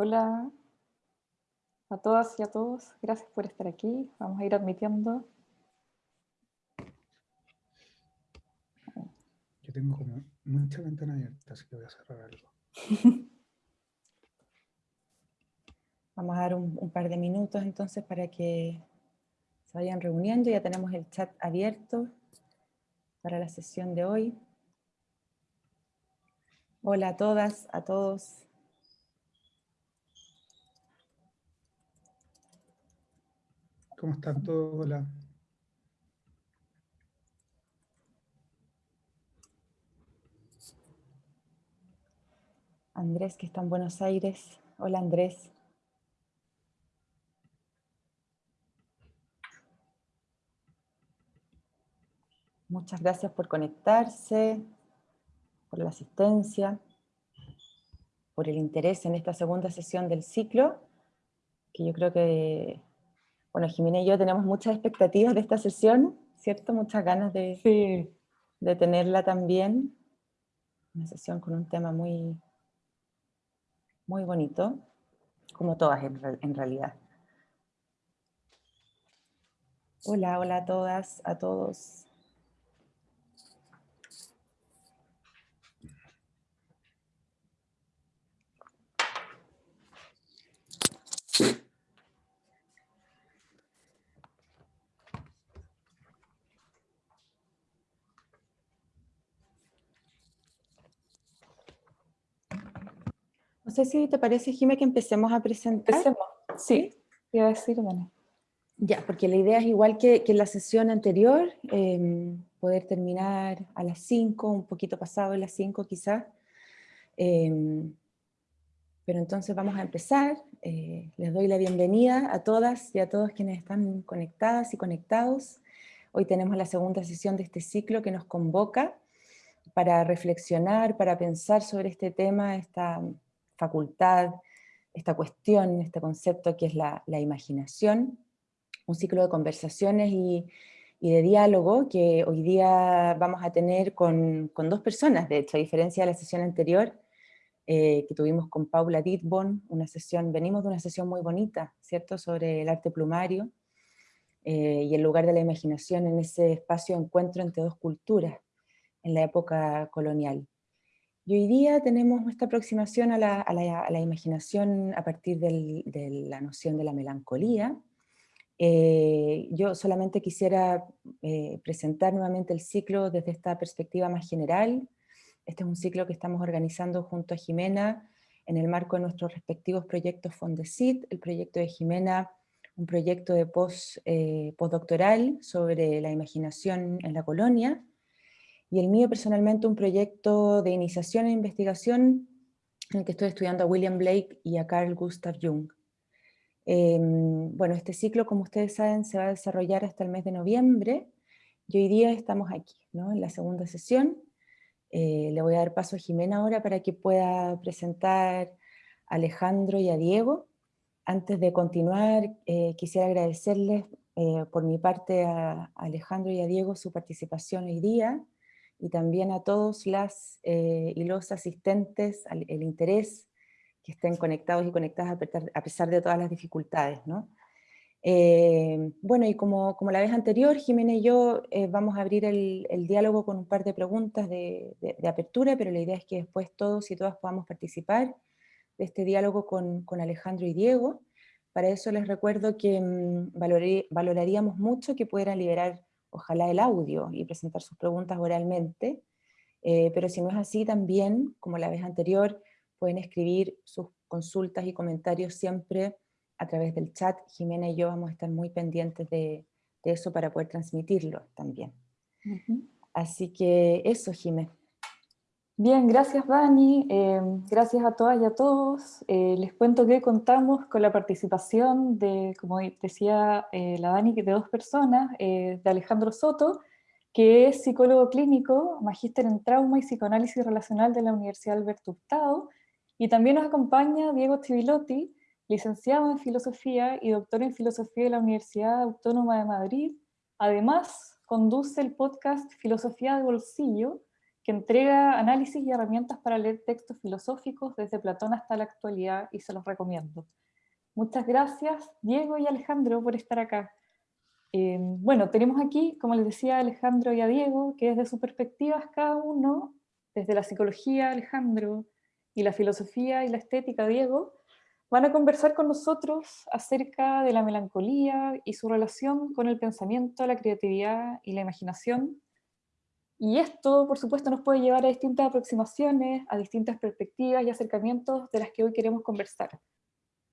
Hola a todas y a todos. Gracias por estar aquí. Vamos a ir admitiendo. Yo tengo como mucha ventana abierta, así que voy a cerrar algo. Vamos a dar un, par de minutos entonces para que se vayan reuniendo. Ya tenemos el chat abierto para la sesión de hoy. Hola a todas, a todos. ¿Cómo están todos? Hola. Andrés, que está en Buenos Aires. Hola Andrés. Muchas gracias por conectarse, por la asistencia, por el interés en esta segunda sesión del ciclo, que yo creo que bueno, Jimena y yo tenemos muchas expectativas de esta sesión, ¿cierto? Muchas ganas de, de tenerla también. Una sesión con un tema muy, muy bonito, como todas en realidad. Hola, hola a todas, a todos. Sé si te parece, Jimé, que empecemos a presentar. Empecemos, sí. Iba a decir, bueno. Ya, porque la idea es igual que, que en la sesión anterior, em, poder terminar a las 5, un poquito pasado de las 5 quizás. Em, pero entonces vamos a empezar. Eh, les doy la bienvenida a todas y a todos quienes están conectadas y conectados. Hoy tenemos la segunda sesión de este ciclo que nos convoca para reflexionar, para pensar sobre este tema, esta facultad, esta cuestión, este concepto que es la, imaginación, un ciclo de conversaciones y, de diálogo que hoy día vamos a tener con, dos personas, de hecho, a diferencia de la sesión anterior, eh, que tuvimos con Paula Ditborn, una sesión, venimos de una sesión muy bonita, ¿cierto?, sobre el arte plumario, eh, y el lugar de la imaginación en ese espacio de encuentro entre dos culturas en la época colonial. Y hoy día tenemos esta aproximación a la, imaginación a partir de la noción de la melancolía. Eh, yo solamente quisiera eh, presentar nuevamente el ciclo desde esta perspectiva más general. Este es un ciclo que estamos organizando junto a Jimena en el marco de nuestros respectivos proyectos Fondesit, el proyecto de Jimena, un proyecto de post, eh, postdoctoral sobre la imaginación en la colonia, y el mío personalmente un proyecto de iniciación e investigación en el que estoy estudiando a William Blake y a Carl Gustav Jung. Em, bueno, este ciclo, como ustedes saben, se va a desarrollar hasta el mes de noviembre, y hoy día estamos aquí, ¿no? en la segunda sesión. Eh, le voy a dar paso a Jimena ahora para que pueda presentar a Alejandro y a Diego. Antes de continuar, eh, quisiera agradecerles eh, por mi parte a Alejandro y a Diego su participación hoy día, y también a todos las eh, y los asistentes, el interés que estén conectados y conectadas a pesar de todas las dificultades. ¿no? Eh, bueno, y como, como, la vez anterior, Jimena y yo eh, vamos a abrir el, el, diálogo con un par de preguntas de, de, apertura, pero la idea es que después todos y todas podamos participar de este diálogo con, con Alejandro y Diego. Para eso les recuerdo que mmm, valoraríamos mucho que pudieran liberar ojalá el audio y presentar sus preguntas oralmente, eh, pero si no es así también, como la vez anterior, pueden escribir sus consultas y comentarios siempre a través del chat. Jimena y yo vamos a estar muy pendientes de, eso para poder transmitirlo también. Así que eso, Jimena. Bien, gracias Dani, eh, gracias a todas y a todos. Eh, les cuento que contamos con la participación de, como decía eh, la Dani, de dos personas, de Alejandro Soto, que es psicólogo clínico, magíster en trauma y psicoanálisis relacional de la Universidad Alberto Hurtado, y también nos acompaña Diego Tibilotti, licenciado en filosofía y doctor en filosofía de la Universidad Autónoma de Madrid. Además, conduce el podcast Filosofía de Bolsillo, que entrega análisis y herramientas para leer textos filosóficos desde Platón hasta la actualidad y se los recomiendo. Muchas gracias Diego y Alejandro por estar acá. Eh, bueno, tenemos aquí, como les decía Alejandro y a Diego, que desde sus perspectivas cada uno, desde la psicología Alejandro y la filosofía y la estética Diego, van a conversar con nosotros acerca de la melancolía y su relación con el pensamiento, la creatividad y la imaginación. Y esto, por supuesto, nos puede llevar a distintas aproximaciones, a distintas perspectivas y acercamientos de las que hoy queremos conversar.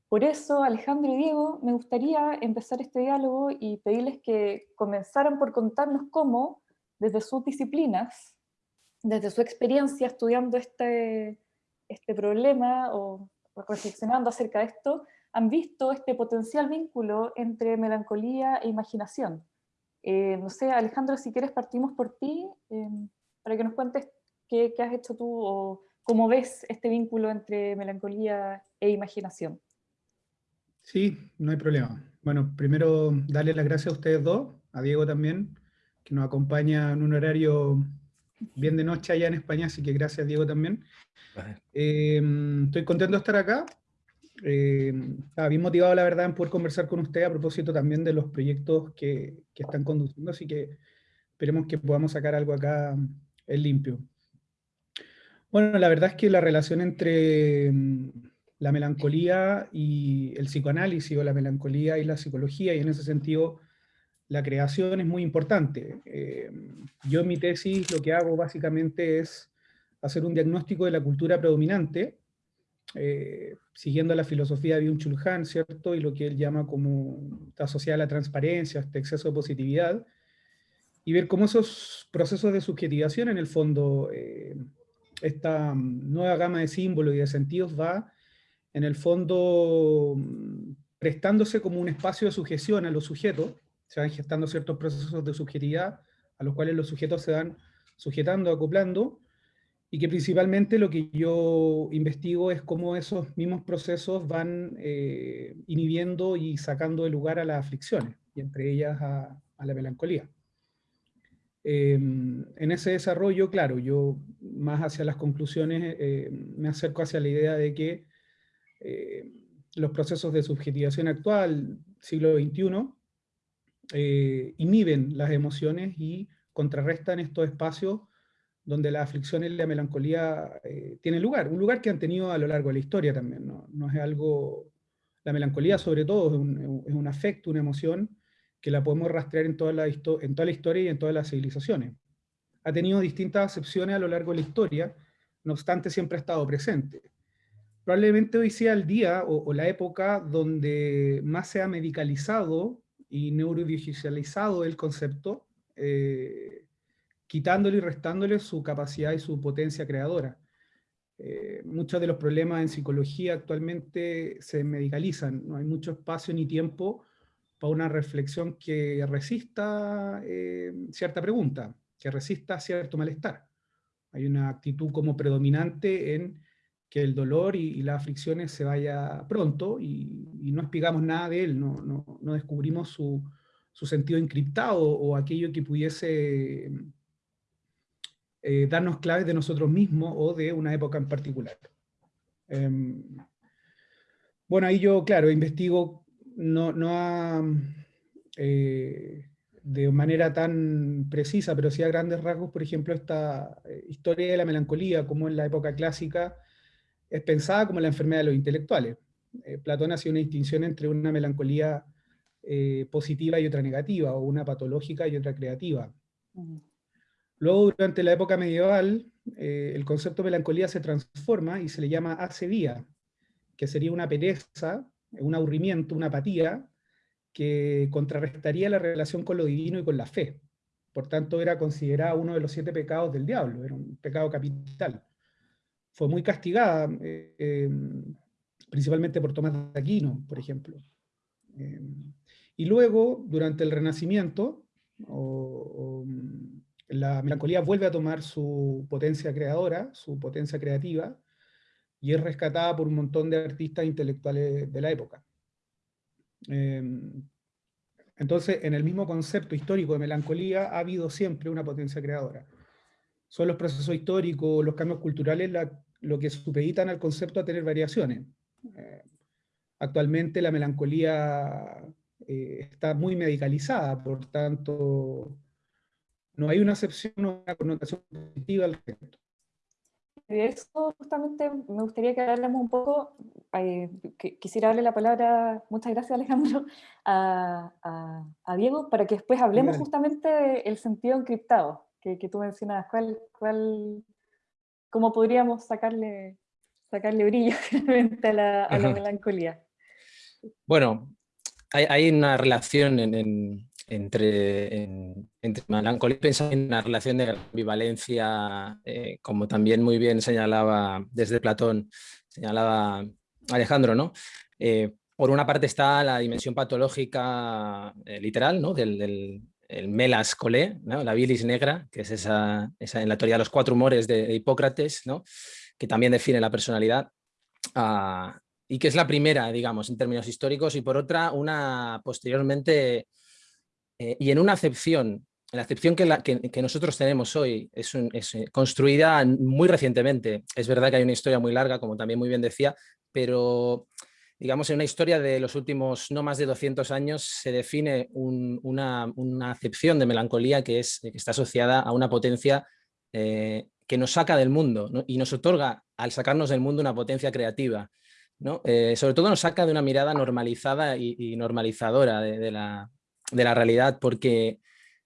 Por eso, Alejandro y Diego, me gustaría empezar este diálogo y pedirles que comenzaran por contarnos cómo, desde sus disciplinas, desde su experiencia estudiando este, este problema o reflexionando acerca de esto, han visto este potencial vínculo entre melancolía e imaginación. Eh, no sé, Alejandro, si quieres partimos por ti, eh, para que nos cuentes qué, qué, has hecho tú o cómo ves este vínculo entre melancolía e imaginación. Sí, no hay problema. Bueno, primero darle las gracias a ustedes dos, a Diego también, que nos acompaña en un horario bien de noche allá en España, así que gracias Diego también. Eh, estoy contento de estar acá. Eh, bien motivado, la verdad, en poder conversar con usted a propósito también de los proyectos que, que, están conduciendo, así que esperemos que podamos sacar algo acá en limpio. Bueno, la verdad es que la relación entre mm, la melancolía y el psicoanálisis, o la melancolía y la psicología, y en ese sentido la creación es muy importante. Eh, yo en mi tesis lo que hago básicamente es hacer un diagnóstico de la cultura predominante, eh, siguiendo la filosofía de Byung-Chul ¿cierto? Y lo que él llama como, está asociada a la transparencia, este exceso de positividad, y ver cómo esos procesos de subjetivación, en el fondo, eh, esta nueva gama de símbolos y de sentidos va, en el fondo, prestándose como un espacio de sujeción a los sujetos, se van gestando ciertos procesos de subjetividad a los cuales los sujetos se van sujetando, acoplando, y que principalmente lo que yo investigo es cómo esos mismos procesos van eh, inhibiendo y sacando de lugar a las aflicciones, y entre ellas a, la melancolía. Em, en ese desarrollo, claro, yo más hacia las conclusiones eh, me acerco hacia la idea de que eh, los procesos de subjetivación actual, siglo XXI, inhiben las emociones y contrarrestan estos espacios donde la aflicción y la melancolía eh, tienen lugar, un lugar que han tenido a lo largo de la historia también, no, no es algo, la melancolía sobre todo es un, es un, afecto, una emoción, que la podemos rastrear en toda, la en toda la historia y en todas las civilizaciones. Ha tenido distintas acepciones a lo largo de la historia, no obstante siempre ha estado presente. Probablemente hoy sea el día o, la época donde más se ha medicalizado y neurodigitalizado el concepto, eh, quitándole y restándole su capacidad y su potencia creadora. Eh, muchos de los problemas en psicología actualmente se medicalizan, no hay mucho espacio ni tiempo para una reflexión que resista eh, cierta pregunta, que resista cierto malestar. Hay una actitud como predominante en que el dolor y, las aflicciones se vaya pronto y, no explicamos nada de él, no, no, no descubrimos su, su, sentido encriptado o aquello que pudiese eh, darnos claves de nosotros mismos o de una época en particular. Eh, bueno, ahí yo, claro, investigo no, no eh, de manera tan precisa, pero sí a grandes rasgos, por ejemplo, esta eh, historia de la melancolía, como en la época clásica, es pensada como la enfermedad de los intelectuales. Platón hacía una distinción entre una melancolía positiva y otra negativa, o una patológica y otra creativa. Luego, durante la época medieval, eh, el concepto de melancolía se transforma y se le llama acedía, que sería una pereza, un aburrimiento, una apatía, que contrarrestaría la relación con lo divino y con la fe. Por tanto, era considerada uno de los siete pecados del diablo, era un pecado capital fue muy castigada, eh, em, principalmente por Tomás de Aquino, por ejemplo. Em, y luego, durante el Renacimiento, la melancolía vuelve a tomar su potencia creadora, su potencia creativa, y es rescatada por un montón de artistas intelectuales de la época. Em, entonces, en el mismo concepto histórico de melancolía ha habido siempre una potencia creadora son los procesos históricos, los cambios culturales, lo que supeditan al concepto a tener variaciones. Eh, actualmente la melancolía eh, está muy medicalizada, por tanto, no hay una acepción o una connotación positiva al respecto. De eso justamente me gustaría que habláramos un poco, eh, quisiera darle la palabra, muchas gracias Alejandro, a, Diego, para que después hablemos justamente del sentido encriptado que, tú mencionabas, ¿cuál, cuál, cómo podríamos sacarle, sacarle brillo a la, a la melancolía. Bueno, hay, hay una relación en, entre, entre melancolía y pensamiento, una relación de ambivalencia, eh, como también muy bien señalaba desde Platón, señalaba Alejandro, ¿no? Eh, por una parte está la dimensión patológica eh, literal, ¿no? del, del el melas colé, ¿no? la bilis negra, que es esa, esa, en la teoría de los cuatro humores de, Hipócrates, ¿no? que también define la personalidad. Ah, y que es la primera, digamos, en términos históricos, y por otra, una posteriormente, eh, y en una acepción, la acepción que, nosotros tenemos hoy es, eh, construida muy recientemente. Es verdad que hay una historia muy larga, como también muy bien decía, pero digamos, en una historia de los últimos no más de 200 años se define una, acepción de melancolía que, es, que está asociada a una potencia eh, que nos saca del mundo y nos otorga, al sacarnos del mundo, una potencia creativa. Eh, sobre todo nos saca de una mirada normalizada y, normalizadora de, la, realidad, porque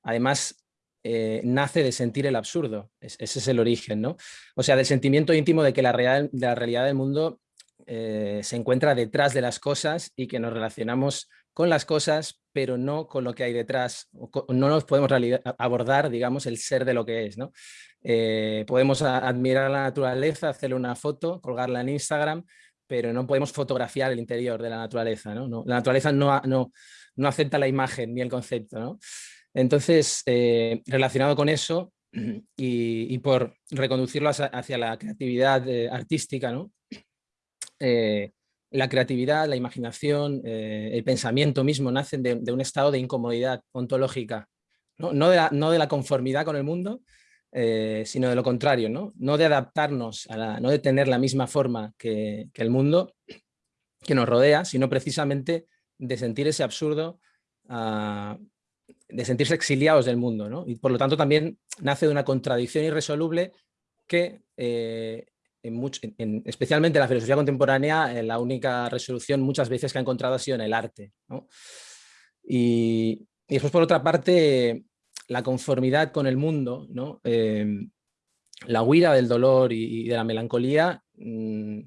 además eh, nace de sentir el absurdo, ese es el origen, ¿no? O sea, del sentimiento íntimo de que la, de la realidad del mundo eh, se encuentra detrás de las cosas y que nos relacionamos con las cosas, pero no con lo que hay detrás. No nos podemos abordar, digamos, el ser de lo que es. ¿no? Eh, podemos admirar la naturaleza, hacerle una foto, colgarla en Instagram, pero no podemos fotografiar el interior de la naturaleza. ¿no? la naturaleza no, no, no, acepta la imagen ni el concepto. ¿no? Entonces, eh, relacionado con eso, y, por reconducirlo hacia, la creatividad artística, ¿no? Eh, la creatividad, la imaginación, eh, el pensamiento mismo nacen de, un estado de incomodidad ontológica, no, no, de, la, conformidad con el mundo, eh, sino de lo contrario, ¿no? no de adaptarnos, a no de tener la misma forma que, el mundo que nos rodea, sino precisamente de sentir ese absurdo, ah, de sentirse exiliados del mundo. Y por lo tanto también nace de una contradicción irresoluble que en especialmente en la filosofía contemporánea, eh, la única resolución muchas veces que ha encontrado ha sido en el arte. Y, después, por otra parte, la conformidad con el mundo, em, la huida del dolor y, de la melancolía, mm,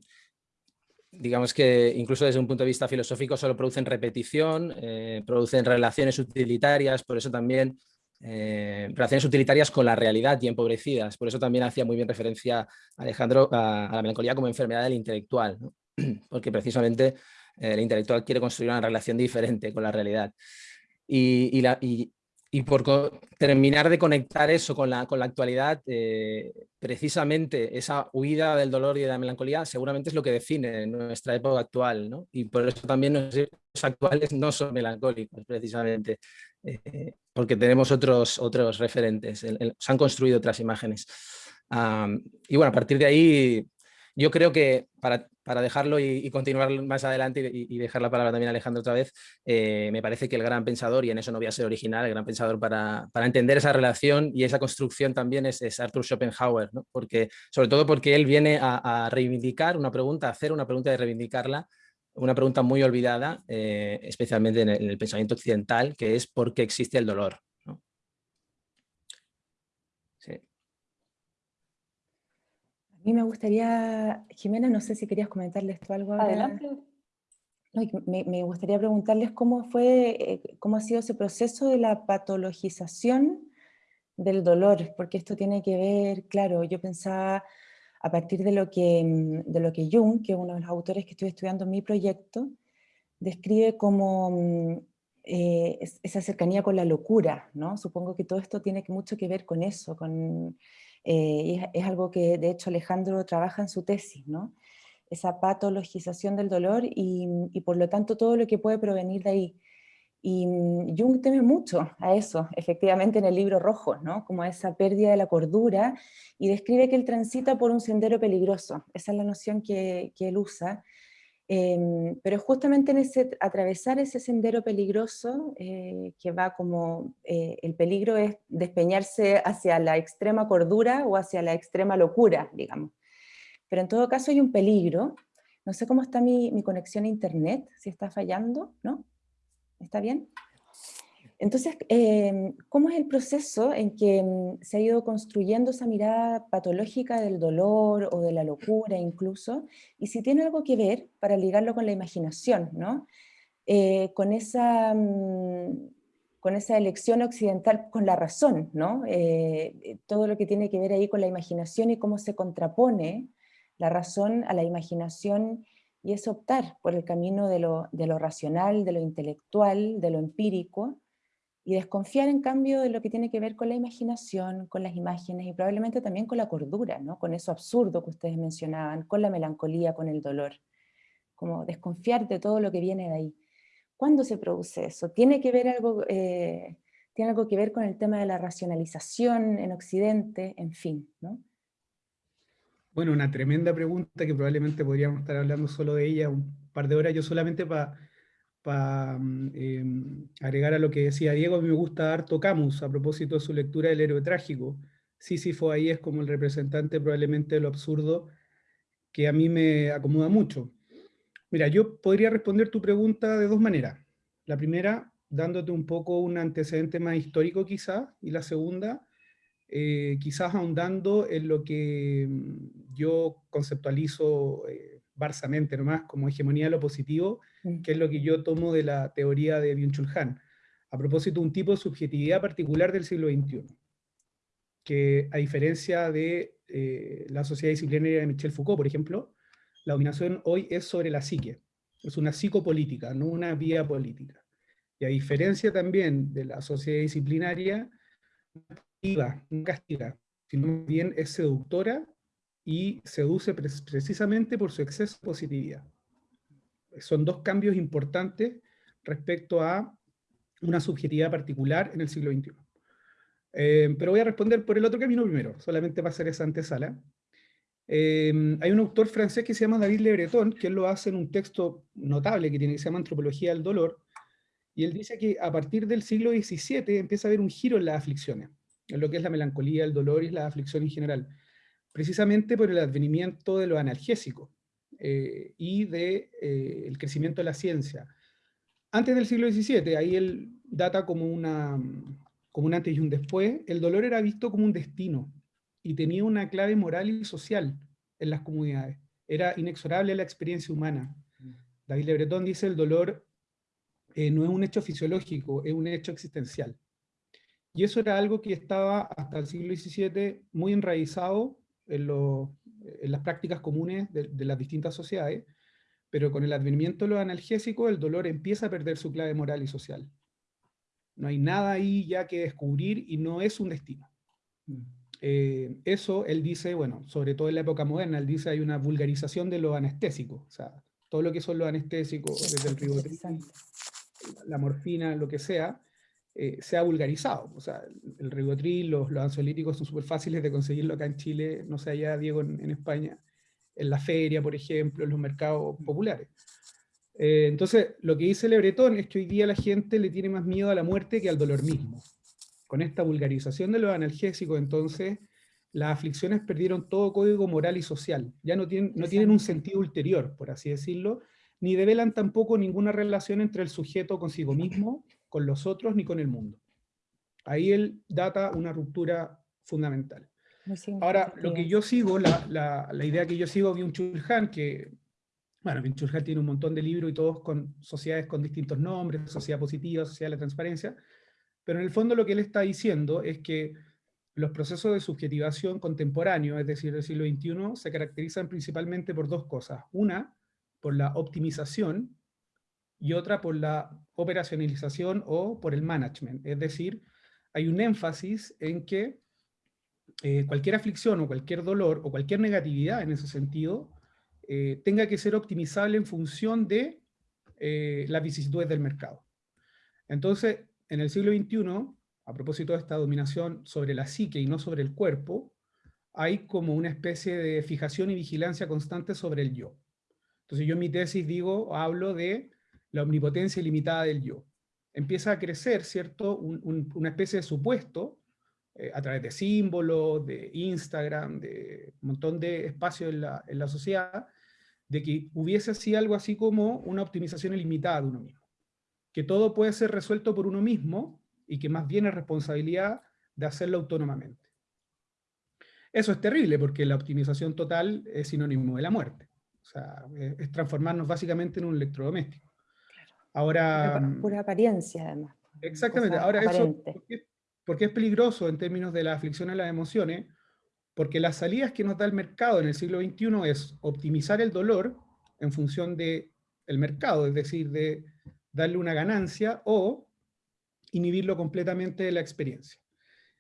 digamos que incluso desde un punto de vista filosófico solo producen repetición, eh, producen relaciones utilitarias, por eso también eh, relaciones utilitarias con la realidad y empobrecidas. Por eso también hacía muy bien referencia Alejandro a, la melancolía como enfermedad del intelectual, porque precisamente eh, el intelectual quiere construir una relación diferente con la realidad. Y, la, y por terminar de conectar eso con la, con la actualidad, eh, precisamente esa huida del dolor y de la melancolía seguramente es lo que define nuestra época actual, ¿no? Y por eso también los actuales no son melancólicos, precisamente, eh, porque tenemos otros, otros referentes, se han construido otras imágenes. y bueno, a partir de ahí, yo creo que para, para dejarlo y, continuar más adelante y, dejar la palabra también a Alejandro otra vez, eh, me parece que el gran pensador, y en eso no voy a ser original, el gran pensador para, para entender esa relación y esa construcción también es, Arthur Schopenhauer, ¿no? porque, sobre todo porque él viene a, reivindicar una pregunta, a hacer una pregunta de reivindicarla, una pregunta muy olvidada, eh, especialmente en el, pensamiento occidental, que es ¿por qué existe el dolor? A mí me gustaría, Jimena, no sé si querías comentarles tú algo. Adelante. me, gustaría preguntarles cómo fue, eh, cómo ha sido ese proceso de la patologización del dolor, porque esto tiene que ver, claro, yo pensaba a partir de lo que, mm, de lo que Jung, que es uno de los autores que estoy estudiando en mi proyecto, describe como mm, eh, esa cercanía con la locura, ¿no? Supongo que todo esto tiene mucho que ver con eso, con eh, es, algo que de hecho Alejandro trabaja en su tesis, ¿no? esa patologización del dolor y, por lo tanto todo lo que puede provenir de ahí. Y mm, Jung teme mucho a eso, efectivamente en el libro rojo, ¿no? como esa pérdida de la cordura, y describe que él transita por un sendero peligroso, esa es la noción que, que él usa, em, pero justamente en ese atravesar ese sendero peligroso, eh, que va como, eh, el peligro es despeñarse hacia la extrema cordura o hacia la extrema locura, digamos. Pero en todo caso hay un peligro, no sé cómo está mi, mi conexión a internet, si está fallando, ¿no? ¿Está bien? Entonces, em, ¿cómo es el proceso en que mm, se ha ido construyendo esa mirada patológica del dolor o de la locura incluso? Y si tiene algo que ver, para ligarlo con la imaginación, ¿no? Eh, con, esa, mm, con esa elección occidental con la razón, ¿no? Eh, eh, todo lo que tiene que ver ahí con la imaginación y cómo se contrapone la razón a la imaginación y es optar por el camino de lo, racional, de lo intelectual, de lo empírico, y desconfiar en cambio de lo que tiene que ver con la imaginación, con las imágenes y probablemente también con la cordura, ¿no? con eso absurdo que ustedes mencionaban, con la melancolía, con el dolor. Como desconfiar de todo lo que viene de ahí. ¿Cuándo se produce eso? ¿Tiene, que ver algo, eh, ¿Tiene algo que ver con el tema de la racionalización en Occidente? En fin, ¿no? Bueno, una tremenda pregunta que probablemente podríamos estar hablando solo de ella un par de horas. Yo solamente para mm, em, agregar a lo que decía Diego, a mí me gusta harto Camus a propósito de su lectura del héroe trágico. Sísifo ahí es como el representante probablemente de lo absurdo que a mí me acomoda mucho. Mira, yo podría responder tu pregunta de dos maneras. La primera, dándote un poco un antecedente más histórico quizá, y la segunda, eh, quizás ahondando en lo que mm, yo conceptualizo eh, barsamente nomás como hegemonía de lo positivo, mm. que es lo que yo tomo de la teoría de Byung-Chul Han, a propósito de un tipo de subjetividad particular del siglo XXI, que a diferencia de eh, la sociedad disciplinaria de Michel Foucault, por ejemplo, la dominación hoy es sobre la psique, es una psicopolítica, no una vía política. Y a diferencia también de la sociedad disciplinaria, no castiga, sino bien es seductora y seduce precisamente por su exceso de positividad. Son dos cambios importantes respecto a una subjetividad particular en el siglo XXI. Eh, pero voy a responder por el otro camino primero, solamente para hacer esa antesala. Eh, hay un autor francés que se llama David Le Breton, que él lo hace en un texto notable que tiene que se llama Antropología del Dolor, y él dice que a partir del siglo XVII empieza a haber un giro en las aflicciones en lo que es la melancolía, el dolor y la aflicción en general, precisamente por el advenimiento de lo analgésico eh, y del de, eh, crecimiento de la ciencia. Antes del siglo XVII, ahí él data como, una, como un antes y un después, el dolor era visto como un destino y tenía una clave moral y social en las comunidades. Era inexorable la experiencia humana. David Le Breton dice el dolor eh, no es un hecho fisiológico, es un hecho existencial. Y eso era algo que estaba hasta el siglo XVII muy enraizado en, las prácticas comunes de, las distintas sociedades, pero con el advenimiento de los analgésicos el dolor empieza a perder su clave moral y social. No hay nada ahí ya que descubrir y no es un destino. Mm. Eh, eso él dice, bueno, sobre todo en la época moderna, él dice hay una vulgarización de lo anestésico, o sea, todo lo que son los anestésicos, desde el ribotril, la morfina, lo que sea, eh, se ha vulgarizado. O sea, el ribotril, los, los ansiolíticos son súper fáciles de conseguirlo acá en Chile, no sé allá, Diego, en, España, en la feria, por ejemplo, en los mercados populares. Eh, entonces, lo que dice Lebretón es que hoy día la gente le tiene más miedo a la muerte que al dolor mismo. Con esta vulgarización de los analgésicos, entonces, las aflicciones perdieron todo código moral y social. Ya no tienen, no tienen un sentido ulterior, por así decirlo, ni develan tampoco ninguna relación entre el sujeto consigo mismo con los otros ni con el mundo. Ahí él data una ruptura fundamental. Ahora, lo que yo sigo, la, la, idea que yo sigo de un Chulhan, que, bueno, Chulhan tiene un montón de libros y todos con sociedades con distintos nombres, sociedad positiva, sociedad de la transparencia, pero en el fondo lo que él está diciendo es que los procesos de subjetivación contemporáneo, es decir, del siglo XXI, se caracterizan principalmente por dos cosas. Una, por la optimización y otra por la operacionalización o por el management. Es decir, hay un énfasis en que eh, cualquier aflicción o cualquier dolor o cualquier negatividad en ese sentido eh, tenga que ser optimizable en función de eh, las vicisitudes del mercado. Entonces, en el siglo XXI, a propósito de esta dominación sobre la psique y no sobre el cuerpo, hay como una especie de fijación y vigilancia constante sobre el yo. Entonces yo en mi tesis digo, hablo de la omnipotencia ilimitada del yo. Empieza a crecer, ¿cierto?, una especie de supuesto, eh, a través de símbolos, de Instagram, de un montón de espacios en la, en la sociedad, de que hubiese así algo así como una optimización ilimitada de uno mismo. Que todo puede ser resuelto por uno mismo, y que más bien es responsabilidad de hacerlo autónomamente. Eso es terrible, porque la optimización total es sinónimo de la muerte. O sea, es, transformarnos básicamente en un electrodoméstico. Ahora... Pura, apariencia, además. Exactamente. Ahora, eso, ¿por qué, es peligroso en términos de la aflicción a las emociones? Porque las salidas que nos da el mercado en el siglo XXI es optimizar el dolor en función del el mercado, es decir, de darle una ganancia, o inhibirlo completamente de la experiencia.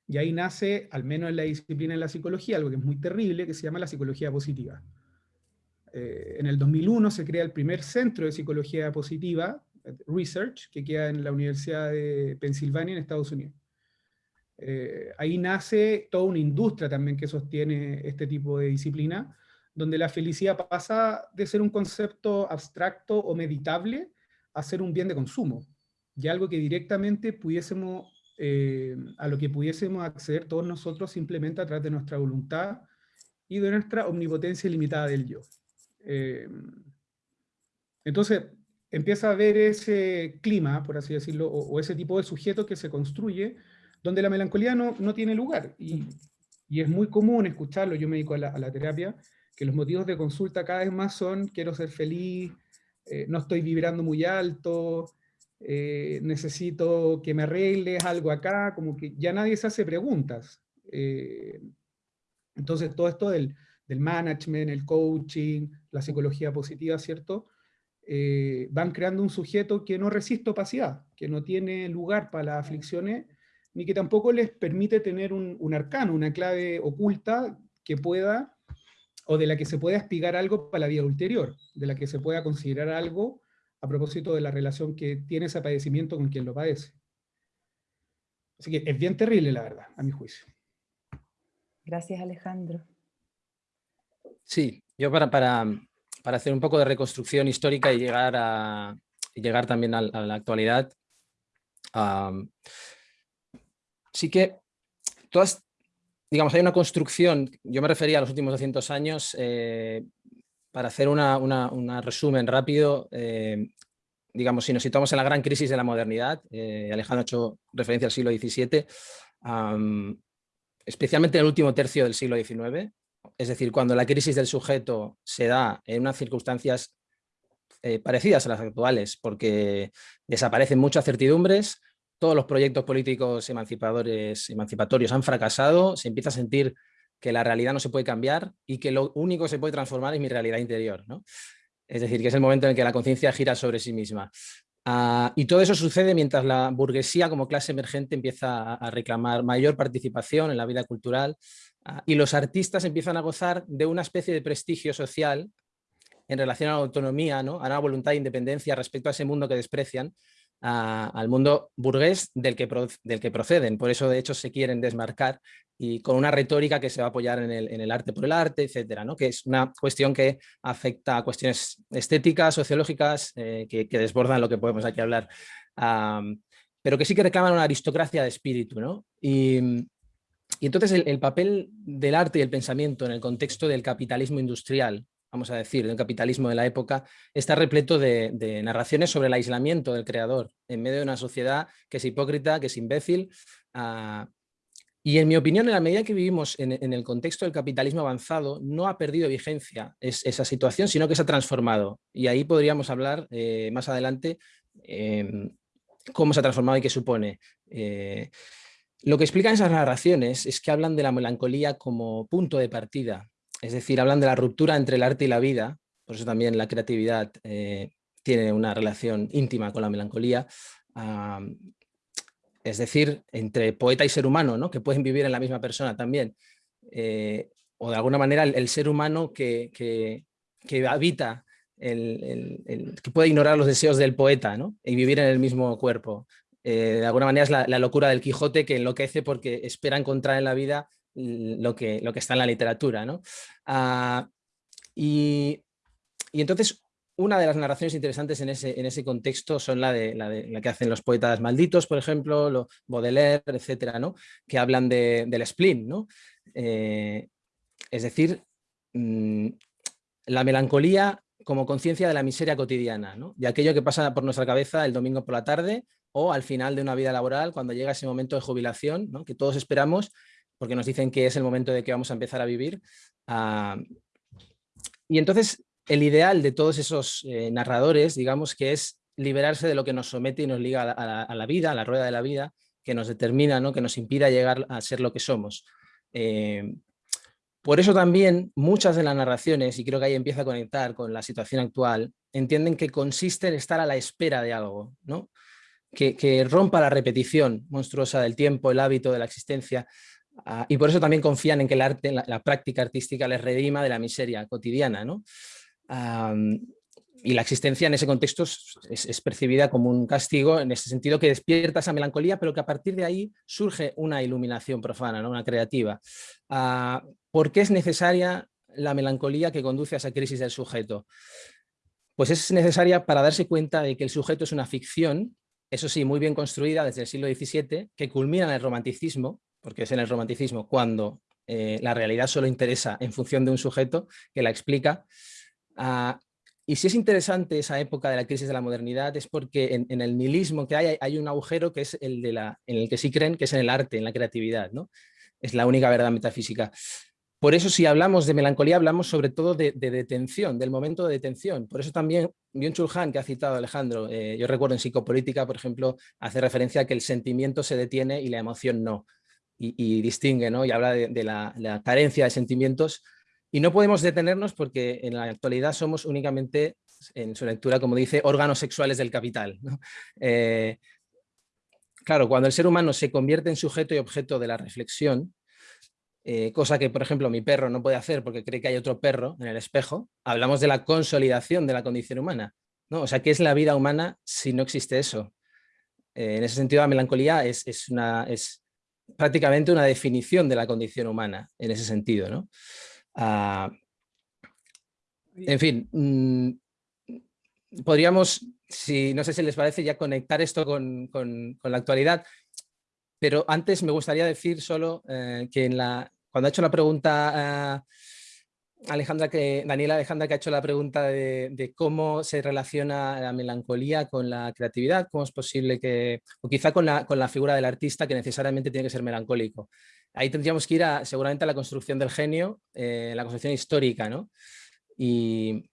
Y ahí nace, al menos en la disciplina de la psicología, algo que es muy terrible, que se llama la psicología positiva. Eh, en el 2001 se crea el primer centro de psicología positiva, Research, que queda en la Universidad de Pensilvania en Estados Unidos. Eh, ahí nace toda una industria también que sostiene este tipo de disciplina, donde la felicidad pasa de ser un concepto abstracto o meditable a ser un bien de consumo, y algo que directamente pudiésemos, eh, a lo que pudiésemos acceder todos nosotros simplemente a través de nuestra voluntad y de nuestra omnipotencia ilimitada del yo. Eh, entonces, empieza a haber ese clima, por así decirlo, o, ese tipo de sujeto que se construye, donde la melancolía no, no tiene lugar. Y, y, es muy común escucharlo, yo me dedico a la, a la, terapia, que los motivos de consulta cada vez más son, quiero ser feliz, eh, no estoy vibrando muy alto, eh, necesito que me arregles algo acá, como que ya nadie se hace preguntas. Eh, entonces todo esto del, del, management, el coaching, la psicología positiva, ¿cierto? Eh, van creando un sujeto que no resiste opacidad, que no tiene lugar para las aflicciones, ni que tampoco les permite tener un, un arcano, una clave oculta que pueda, o de la que se pueda espigar algo para la vida ulterior, de la que se pueda considerar algo a propósito de la relación que tiene ese padecimiento con quien lo padece. Así que es bien terrible, la verdad, a mi juicio. Gracias, Alejandro. Sí, yo para, para, para hacer un poco de reconstrucción histórica y llegar, a, llegar también a, la actualidad, sí que todas, digamos, hay una construcción, yo me refería a los últimos 200 años, eh, para hacer un resumen rápido, eh, digamos, si nos situamos en la gran crisis de la modernidad, eh, Alejandro ha hecho referencia al siglo XVII, especialmente en el último tercio del siglo XIX, es decir, cuando la crisis del sujeto se da en unas circunstancias eh, parecidas a las actuales, porque desaparecen muchas certidumbres, todos los proyectos políticos emancipadores, emancipatorios han fracasado, se empieza a sentir que la realidad no se puede cambiar y que lo único que se puede transformar es mi realidad interior. ¿no? Es decir, que es el momento en que la conciencia gira sobre sí misma. Ah, y todo eso sucede mientras la burguesía como clase emergente empieza a, reclamar mayor participación en la vida cultural y los artistas empiezan a gozar de una especie de prestigio social en relación a la autonomía, ¿no? a una voluntad de independencia respecto a ese mundo que desprecian al mundo burgués del que, del que proceden. Por eso, de hecho, se quieren desmarcar y con una retórica que se va a apoyar en el, en el arte por el arte, etcétera, ¿no? que es una cuestión que afecta a cuestiones estéticas, sociológicas, eh, que, que, desbordan lo que podemos aquí hablar, pero que sí que reclaman una aristocracia de espíritu. ¿no? Y, y entonces el, el, papel del arte y el pensamiento en el contexto del capitalismo industrial vamos a decir, del capitalismo de la época, está repleto de, narraciones sobre el aislamiento del creador en medio de una sociedad que es hipócrita, que es imbécil. Ah, y en mi opinión, en la medida que vivimos en, el contexto del capitalismo avanzado, no ha perdido vigencia esa situación, sino que se ha transformado. Y ahí podríamos hablar eh, más adelante em, cómo se ha transformado y qué supone. Eh, lo que explican esas narraciones es que hablan de la melancolía como punto de partida, es decir, hablan de la ruptura entre el arte y la vida, por eso también la creatividad eh, tiene una relación íntima con la melancolía, es decir, entre poeta y ser humano, ¿no? que pueden vivir en la misma persona también, eh, o de alguna manera el, ser humano que, que, habita, el, que puede ignorar los deseos del poeta ¿no? y vivir en el mismo cuerpo. Eh, de alguna manera es la, locura del Quijote que enloquece porque espera encontrar en la vida lo que, lo que está en la literatura. ¿no? Ah, y, entonces una de las narraciones interesantes en ese, en ese contexto son la, de, la, que hacen los poetas malditos, por ejemplo, lo, Baudelaire, etcétera, ¿no? que hablan del spleen. ¿no? Eh, es decir, mm, la melancolía como conciencia de la miseria cotidiana, ¿no? de aquello que pasa por nuestra cabeza el domingo por la tarde o al final de una vida laboral, cuando llega ese momento de jubilación, que todos esperamos, porque nos dicen que es el momento de que vamos a empezar a vivir. Ah, y entonces el ideal de todos esos eh, narradores, digamos, que es liberarse de lo que nos somete y nos liga a la, vida, a la rueda de la vida, que nos determina, ¿no? que nos impida llegar a ser lo que somos. Eh, por eso también muchas de las narraciones, y creo que ahí empieza a conectar con la situación actual, entienden que consiste en estar a la espera de algo, ¿no? Que, rompa la repetición monstruosa del tiempo, el hábito de la existencia, ah, y por eso también confían en que el arte, la, práctica artística les redima de la miseria cotidiana. ¿no? y la existencia en ese contexto es, percibida como un castigo, en ese sentido que despierta esa melancolía, pero que a partir de ahí surge una iluminación profana, ¿no? una creativa. Ah, ¿Por qué es necesaria la melancolía que conduce a esa crisis del sujeto? Pues es necesaria para darse cuenta de que el sujeto es una ficción, eso sí, muy bien construida desde el siglo XVII, que culmina en el romanticismo, porque es en el romanticismo cuando eh, la realidad solo interesa en función de un sujeto que la explica. Ah, y si es interesante esa época de la crisis de la modernidad es porque en, el nihilismo que hay, hay un agujero que es el de la, en el que sí creen, que es en el arte, en la creatividad. ¿no? Es la única verdad metafísica. Por eso si hablamos de melancolía hablamos sobre todo de, detención, del momento de detención. Por eso también Byung-Chul que ha citado Alejandro, eh, yo recuerdo en psicopolítica, por ejemplo, hace referencia a que el sentimiento se detiene y la emoción no. Y, distingue, ¿no? Y habla de, la, carencia de sentimientos. Y no podemos detenernos porque en la actualidad somos únicamente, en su lectura, como dice, órganos sexuales del capital. Eh, claro, cuando el ser humano se convierte en sujeto y objeto de la reflexión, eh, cosa que, por ejemplo, mi perro no puede hacer porque cree que hay otro perro en el espejo, hablamos de la consolidación de la condición humana. ¿no? O sea, ¿qué es la vida humana si no existe eso? Eh, en ese sentido, la melancolía es, una, es prácticamente una definición de la condición humana, en ese sentido. ¿no? Ah, en fin, mm, podríamos, si no sé si les parece, ya conectar esto con, con la actualidad. Pero antes me gustaría decir solo eh, que en la, cuando ha hecho la pregunta eh, Alejandra, que, Daniela Alejandra que ha hecho la pregunta de, cómo se relaciona la melancolía con la creatividad, cómo es posible que, o quizá con la, con la figura del artista que necesariamente tiene que ser melancólico. Ahí tendríamos que ir a, seguramente a la construcción del genio, eh, la construcción histórica, ¿no? Y,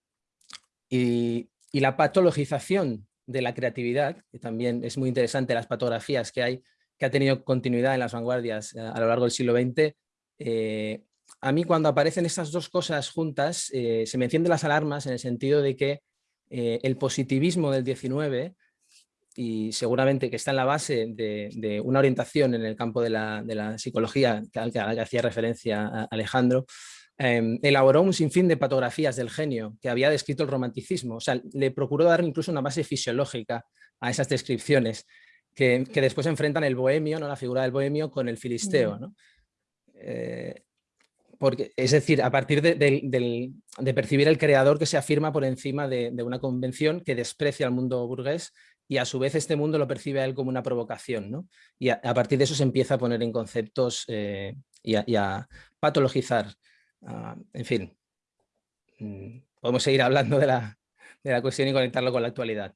y, y, la patologización de la creatividad, que también es muy interesante las patografías que hay, que ha tenido continuidad en las vanguardias eh, a lo largo del siglo XX, eh, a mí cuando aparecen estas dos cosas juntas eh, se me encienden las alarmas en el sentido de que el positivismo del 19 y seguramente que está en la base de, una orientación en el campo de la, psicología al que, hacía referencia Alejandro, em, elaboró un sinfín de patografías del genio que había descrito el romanticismo, o sea, le procuró dar incluso una base fisiológica a esas descripciones que, después enfrentan el bohemio, ¿no? la figura del bohemio con el filisteo. ¿no? Eh, porque, es decir, a partir de, percibir el creador que se afirma por encima de, una convención que desprecia al mundo burgués y a su vez este mundo lo percibe a él como una provocación. ¿no? Y a, partir de eso se empieza a poner en conceptos eh, y, a, patologizar. En fin, mm, podemos seguir hablando de la, de la cuestión y conectarlo con la actualidad.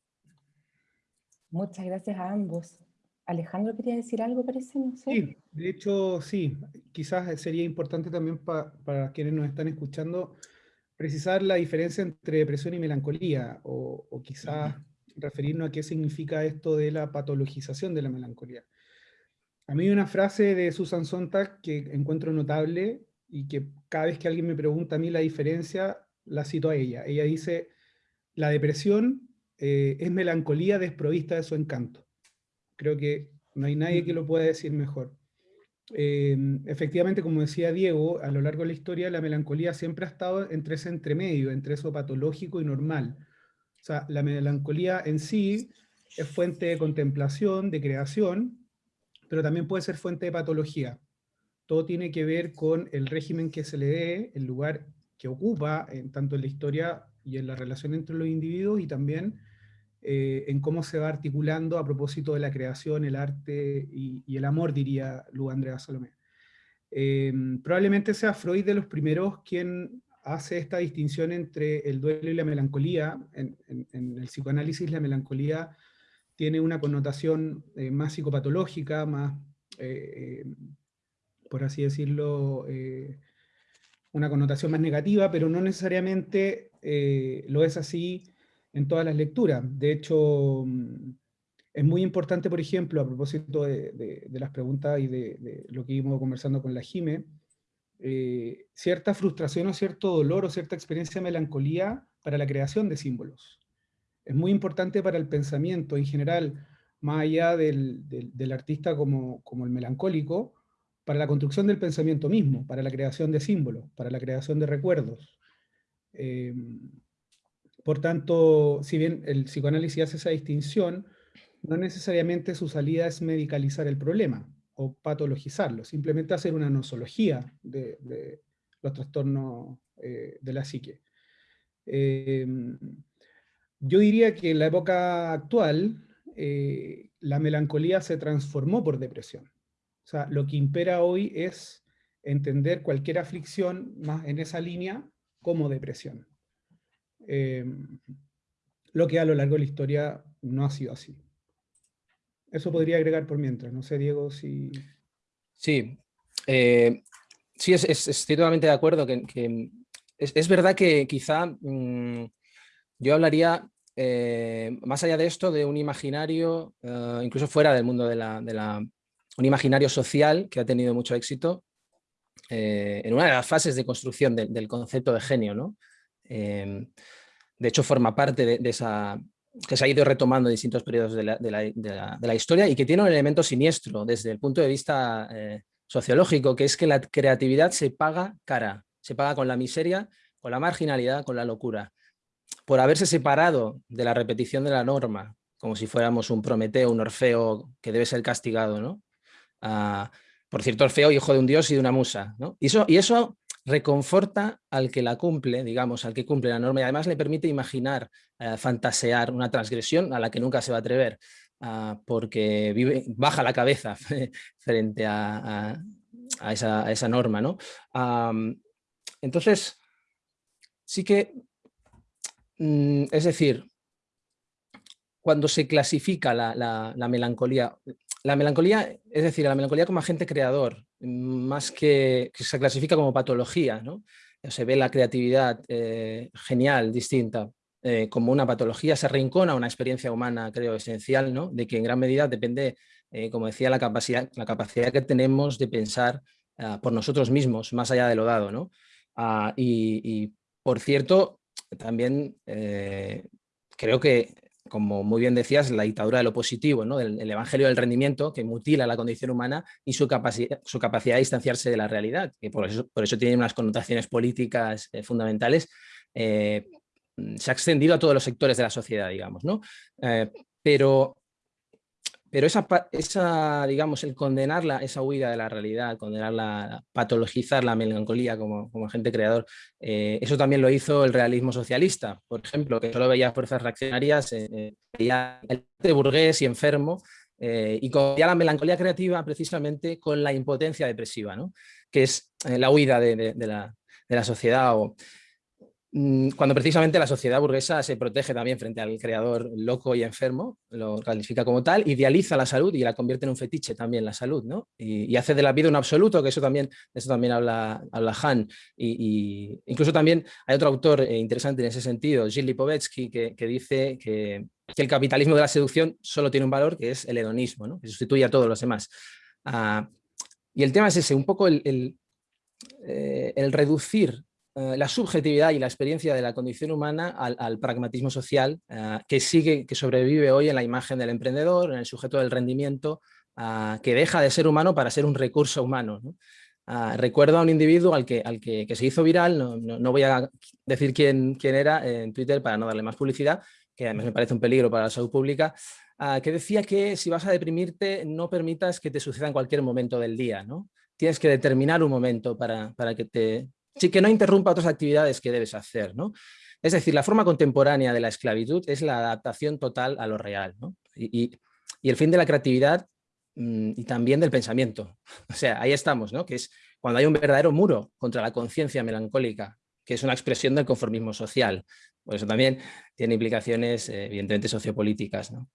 Muchas gracias a ambos. Alejandro quería decir algo, parece, no sé. Sí, de hecho, sí. Quizás sería importante también para quienes nos están escuchando precisar la diferencia entre depresión y melancolía, o, quizás referirnos a qué significa esto de la patologización de la melancolía. A mí hay una frase de Susan Sontag que encuentro notable y que cada vez que alguien me pregunta a mí la diferencia, la cito a ella. Ella dice, la depresión eh, es melancolía desprovista de su encanto. Creo que no hay nadie que lo pueda decir mejor. Eh, efectivamente, como decía Diego, a lo largo de la historia la melancolía siempre ha estado entre ese entremedio, entre eso patológico y normal. O sea, la melancolía en sí es fuente de contemplación, de creación, pero también puede ser fuente de patología. Todo tiene que ver con el régimen que se le dé, el lugar que ocupa, en, tanto en la historia y en la relación entre los individuos, y también eh, en cómo se va articulando a propósito de la creación, el arte y, el amor, diría Lu Andrea Salomé. Em, probablemente sea Freud de los primeros quien hace esta distinción entre el duelo y la melancolía. En, el psicoanálisis la melancolía tiene una connotación eh, más psicopatológica, más, eh, por así decirlo, una connotación más negativa, pero no necesariamente lo es así en todas las lecturas. De hecho, mm, es muy importante, por ejemplo, a propósito de, las preguntas y de, lo que íbamos conversando con la Jime, eh, cierta frustración o cierto dolor o cierta experiencia de melancolía para la creación de símbolos. Es muy importante para el pensamiento en general, más allá del, artista como, el melancólico, para la construcción del pensamiento mismo, para la creación de símbolos, para la creación de recuerdos. Eh, por tanto, si bien el psicoanálisis hace esa distinción, no necesariamente su salida es medicalizar el problema o patologizarlo, simplemente hacer una nosología de, los trastornos eh, de la psique. Em, yo diría que en la época actual, eh, la melancolía se transformó por depresión. O sea, lo que impera hoy es entender cualquier aflicción más en esa línea como depresión. Em, lo que a lo largo de la historia no ha sido así. Eso podría agregar por mientras. No sé, Diego, si... Sí, eh, sí, es, estoy totalmente de acuerdo. Que, es, verdad que quizá mm, yo hablaría, eh, más allá de esto, de un imaginario, eh, incluso fuera del mundo de la, de la, un imaginario social que ha tenido mucho éxito en una de las fases de construcción del concepto de genio, ¿no? Em, de hecho, forma parte de, esa que se ha ido retomando en distintos periodos de la, historia y que tiene un elemento siniestro desde el punto de vista eh, sociológico, que es que la creatividad se paga cara, se paga con la miseria, con la marginalidad, con la locura. Por haberse separado de la repetición de la norma, como si fuéramos un Prometeo, un Orfeo que debe ser castigado, ¿no? Ah, por cierto, Orfeo, hijo de un dios y de una musa. ¿no? Eso, y eso reconforta al que la cumple, digamos, al que cumple la norma y además le permite imaginar, eh, fantasear una transgresión a la que nunca se va a atrever, ah, porque vive, baja la cabeza frente a, esa, norma. ¿no? entonces, sí que, mm, es decir, cuando se clasifica la, melancolía, la melancolía, es decir, la melancolía como agente creador, más que, se clasifica como patología, ¿no? se ve la creatividad eh, genial, distinta, eh, como una patología, se rincona una experiencia humana, creo, esencial, ¿no? de que en gran medida depende, eh, como decía, la capacidad, la capacidad que tenemos de pensar ah, por nosotros mismos, más allá de lo dado. ¿no? Ah, y, por cierto, también creo que como muy bien decías, la dictadura de lo positivo, ¿no? el, evangelio del rendimiento que mutila la condición humana y su, capacidad, su capacidad de distanciarse de la realidad, que por eso, por eso tiene unas connotaciones políticas eh, fundamentales, eh, se ha extendido a todos los sectores de la sociedad, digamos. ¿no? Eh, pero pero esa, esa, digamos, el condenarla, esa huida de la realidad, condenarla, patologizar la melancolía como, como agente creador, eh, eso también lo hizo el realismo socialista, por ejemplo, que solo veía fuerzas reaccionarias, eh, eh, veía el burgués y enfermo, y veía la melancolía creativa precisamente con la impotencia depresiva, ¿no? que es la huida de, de, la, de la sociedad o cuando precisamente la sociedad burguesa se protege también frente al creador loco y enfermo, lo califica como tal, idealiza la salud y la convierte en un fetiche también la salud, ¿no? Y, hace de la vida un absoluto, que eso también, eso también habla, habla Han. Y, incluso también hay otro autor eh, interesante en ese sentido, Gilles Lipovetsky, que, dice que, el capitalismo de la seducción solo tiene un valor, que es el hedonismo, ¿no? que sustituye a todos los demás. Ah, y el tema es ese, un poco el, el eh, reducir eh, la subjetividad y la experiencia de la condición humana al, pragmatismo social eh, que sigue, que sobrevive hoy en la imagen del emprendedor, en el sujeto del rendimiento, eh, que deja de ser humano para ser un recurso humano. recuerdo a un individuo al que, al que, se hizo viral, no, voy a decir quién, quién, era en Twitter para no darle más publicidad, que además me parece un peligro para la salud pública, que decía que si vas a deprimirte no permitas que te suceda en cualquier momento del día, ¿no? Tienes que determinar un momento para, para que te... Sí, que no interrumpa otras actividades que debes hacer, ¿no? Es decir, la forma contemporánea de la esclavitud es la adaptación total a lo real, ¿no? y, el fin de la creatividad mm, y también del pensamiento. O sea, ahí estamos, ¿no? Que es cuando hay un verdadero muro contra la conciencia melancólica, que es una expresión del conformismo social. Por eso también tiene implicaciones, eh, evidentemente, sociopolíticas. ¿no?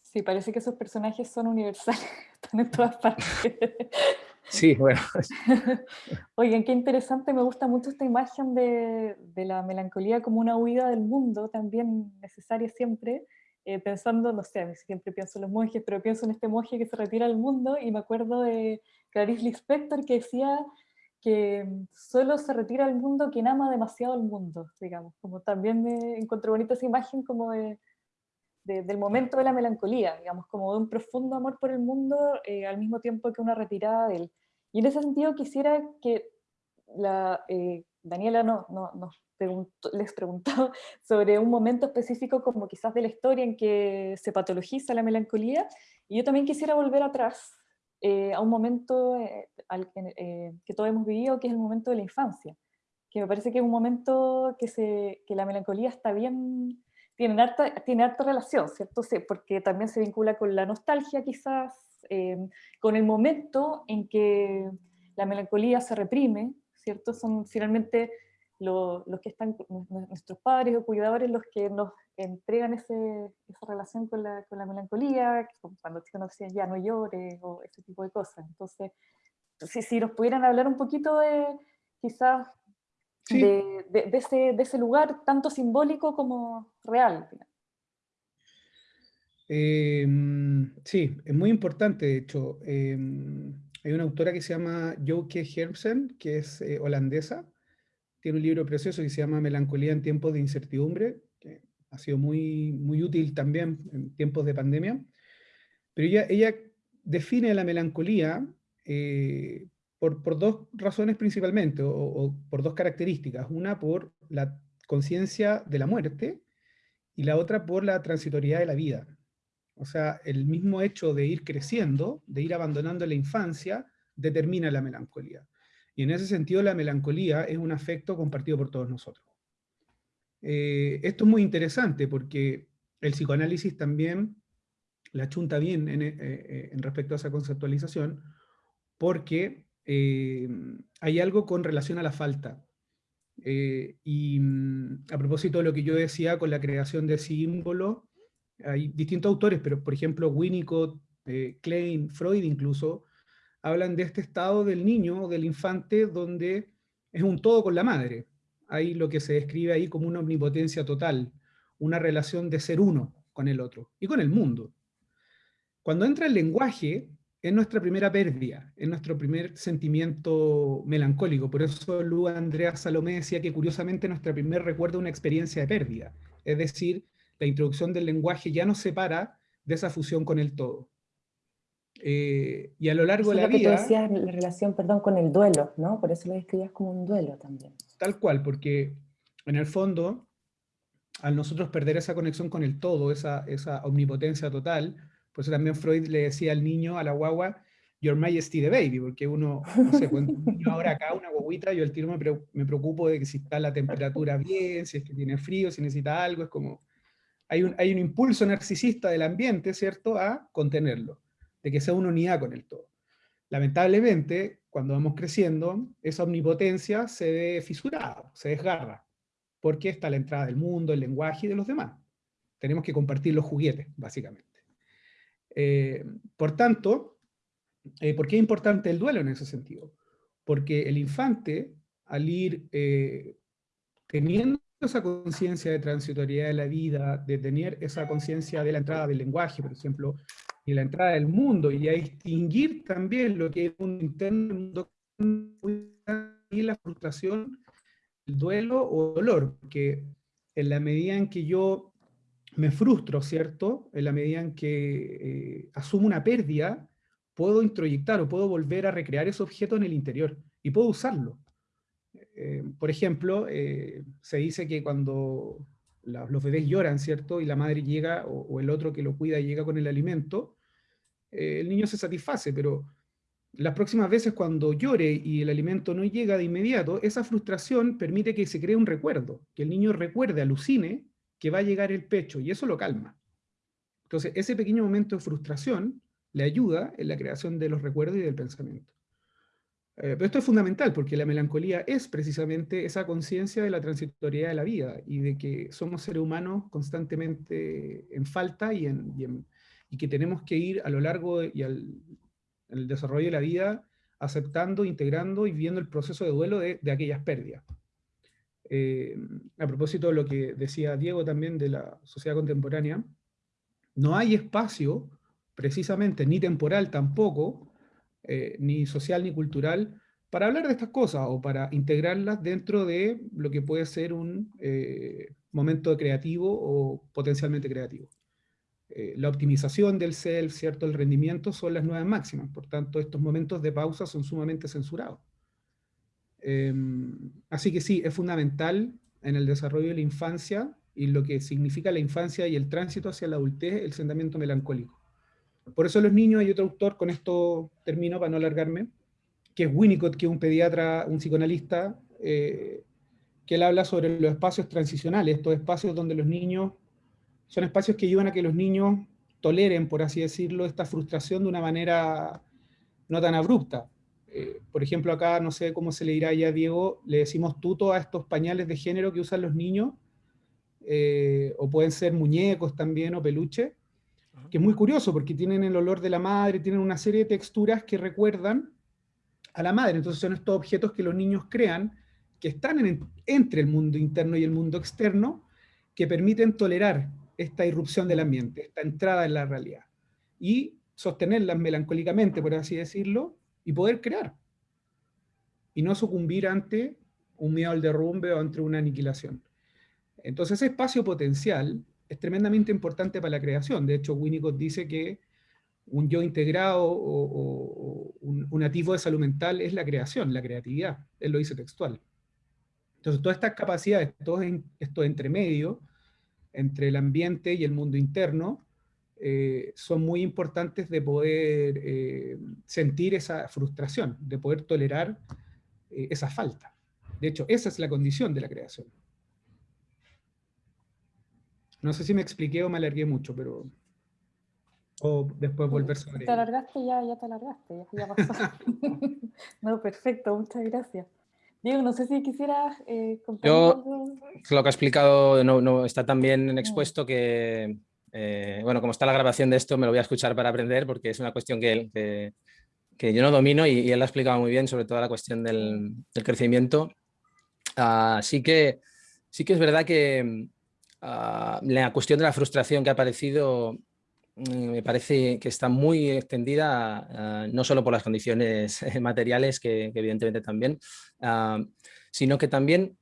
Sí, parece que esos personajes son universales, están en todas partes. Sí, bueno. Oigan, qué interesante, me gusta mucho esta imagen de, de la melancolía como una huida del mundo, también necesaria siempre, eh, pensando, no sé, siempre pienso en los monjes, pero pienso en este monje que se retira del mundo y me acuerdo de Clarice Lispector que decía que solo se retira del mundo quien ama demasiado el mundo, digamos, como también me encontré bonita esa imagen como de, del momento de la melancolía, digamos, como de un profundo amor por el mundo eh, al mismo tiempo que una retirada de él. Y en ese sentido quisiera que la, eh, Daniela no, no, nos les preguntó sobre un momento específico como quizás de la historia en que se patologiza la melancolía, y yo también quisiera volver atrás eh, a un momento eh, al, eh, que todos hemos vivido, que es el momento de la infancia, que me parece que es un momento que, se, que la melancolía está bien, tiene harta, tiene harta relación, ¿cierto? Sí, porque también se vincula con la nostalgia quizás, con el momento en que la melancolía se reprime, ¿cierto? Son finalmente los que están, nuestros padres o cuidadores, los que nos entregan ese, esa relación con la, con la melancolía, cuando chicos nos decían ya no llores o ese tipo de cosas. Entonces, si, si nos pudieran hablar un poquito de quizás de, de, ese, de, ese, lugar tanto simbólico como real. Em, sí, es muy importante, de hecho. Em, hay una autora que se llama Joke Hermsen, que es eh, holandesa, tiene un libro precioso que se llama Melancolía en tiempos de incertidumbre, que ha sido muy, muy útil también en tiempos de pandemia. Pero ella, ella define la melancolía eh, por, por, dos razones principalmente, o, por dos características. Una por la conciencia de la muerte y la otra por la transitoriedad de la vida. O sea, el mismo hecho de ir creciendo, de ir abandonando la infancia, determina la melancolía. Y en ese sentido la melancolía es un afecto compartido por todos nosotros. Eh, esto es muy interesante porque el psicoanálisis también la chunta bien en, eh, eh, respecto a esa conceptualización, porque hay algo con relación a la falta. y mm, a propósito de lo que yo decía con la creación de símbolos, hay distintos autores, pero por ejemplo Winnicott, Klein, Freud incluso, hablan de este estado del niño, del infante, donde es un todo con la madre. Hay lo que se describe ahí como una omnipotencia total, una relación de ser uno con el otro y con el mundo. Cuando entra el lenguaje, es nuestra primera pérdida, es nuestro primer sentimiento melancólico. Por eso Lu Andrea Salomé decía que curiosamente nuestra primer recuerdo una experiencia de pérdida. Es decir, la introducción del lenguaje ya nos separa de esa fusión con el todo. Eh, y a lo largo de la vida... Que tú decías la relación, perdón, con el duelo, ¿no? Por eso lo describías como un duelo también. Tal cual, porque en el fondo, al nosotros perder esa conexión con el todo, esa, esa omnipotencia total, pues también Freud le decía al niño, a la guagua, Your Majesty the Baby, porque uno, no sé, cuando un niño ahora acá, una guaguita, yo al tiro me, me preocupo de que si está la temperatura bien, si es que tiene frío, si necesita algo, es como... Hay un, hay un impulso narcisista del ambiente, ¿cierto?, a contenerlo de que sea una unidad con el todo. Lamentablemente, cuando vamos creciendo, esa omnipotencia se ve fisurada, se desgarra, porque está la entrada del mundo, el lenguaje y de los demás. Tenemos que compartir los juguetes, básicamente. Eh, por tanto, eh, ¿por qué es importante el duelo en ese sentido? Porque el infante, al ir eh, teniendo esa conciencia de transitoriedad de la vida, de tener esa conciencia de la entrada del lenguaje, por ejemplo, y la entrada del mundo, y a distinguir también lo que es un interno, y la frustración, el duelo o dolor, porque en la medida en que yo me frustro, ¿cierto? En la medida en que eh, asumo una pérdida, puedo introyectar o puedo volver a recrear ese objeto en el interior, y puedo usarlo. Eh, por ejemplo, eh, se dice que cuando los bebés lloran, ¿cierto? Y la madre llega, o, el otro que lo cuida llega con el alimento, el niño se satisface, pero las próximas veces cuando llore y el alimento no llega de inmediato, esa frustración permite que se cree un recuerdo, que el niño recuerde, alucine, que va a llegar el pecho, y eso lo calma. Entonces, ese pequeño momento de frustración le ayuda en la creación de los recuerdos y del pensamiento. Eh, pero esto es fundamental porque la melancolía es precisamente esa conciencia de la transitoriedad de la vida y de que somos seres humanos constantemente en falta y, en, y, que tenemos que ir a lo largo y al el desarrollo de la vida aceptando, integrando y viviendo el proceso de duelo de, aquellas pérdidas. Eh, a propósito de lo que decía Diego también de la sociedad contemporánea, no hay espacio precisamente, ni temporal tampoco, eh, ni social ni cultural, para hablar de estas cosas o para integrarlas dentro de lo que puede ser un eh, momento creativo o potencialmente creativo. La optimización del self, ¿cierto? el rendimiento son las nuevas máximas, por tanto estos momentos de pausa son sumamente censurados. Em, así que sí, es fundamental en el desarrollo de la infancia y lo que significa la infancia y el tránsito hacia la adultez, el sentimiento melancólico. Por eso los niños, hay otro autor, con esto termino para no alargarme, que es Winnicott, que es un pediatra, un psicoanalista, eh, que él habla sobre los espacios transicionales, estos espacios donde los niños, son espacios que ayudan a que los niños toleren, por así decirlo, esta frustración de una manera no tan abrupta. Eh, por ejemplo, acá, no sé cómo se le dirá ya a Diego, le decimos tuto a estos pañales de género que usan los niños, eh, o pueden ser muñecos también, o peluche, que es muy curioso porque tienen el olor de la madre, tienen una serie de texturas que recuerdan a la madre. Entonces son estos objetos que los niños crean, que están entre el mundo interno y el mundo externo, que permiten tolerar esta irrupción del ambiente, esta entrada en la realidad, y sostenerlas melancólicamente, por así decirlo, y poder crear, y no sucumbir ante un miedo al derrumbe o ante una aniquilación. Entonces ese espacio potencial es tremendamente importante para la creación. De hecho, Winnicott dice que un yo integrado o, un, un, de salud mental es la creación, la creatividad. Él lo dice textual. Entonces, todas estas capacidades, todo esto entre medio, entre el ambiente y el mundo interno, eh, son muy importantes de poder eh, sentir esa frustración, de poder tolerar eh, esa falta. De hecho, esa es la condición de la creación. No sé si me expliqué o me alargué mucho, pero... O después volver sobre Te alargaste ya, ya te alargaste, ya, ya pasó. no, perfecto, muchas gracias. Diego, no sé si quisieras eh, Yo, lo que ha explicado no, no está tan bien expuesto que, eh, bueno, como está la grabación de esto, me lo voy a escuchar para aprender porque es una cuestión que, que, yo no domino y, él lo ha explicado muy bien, sobre todo la cuestión del, crecimiento. Así ah, que sí que es verdad que Ah, la cuestión de la frustración que ha aparecido mm, me parece que está muy extendida, ah, no solo por las condiciones materiales, que, evidentemente también, sino que también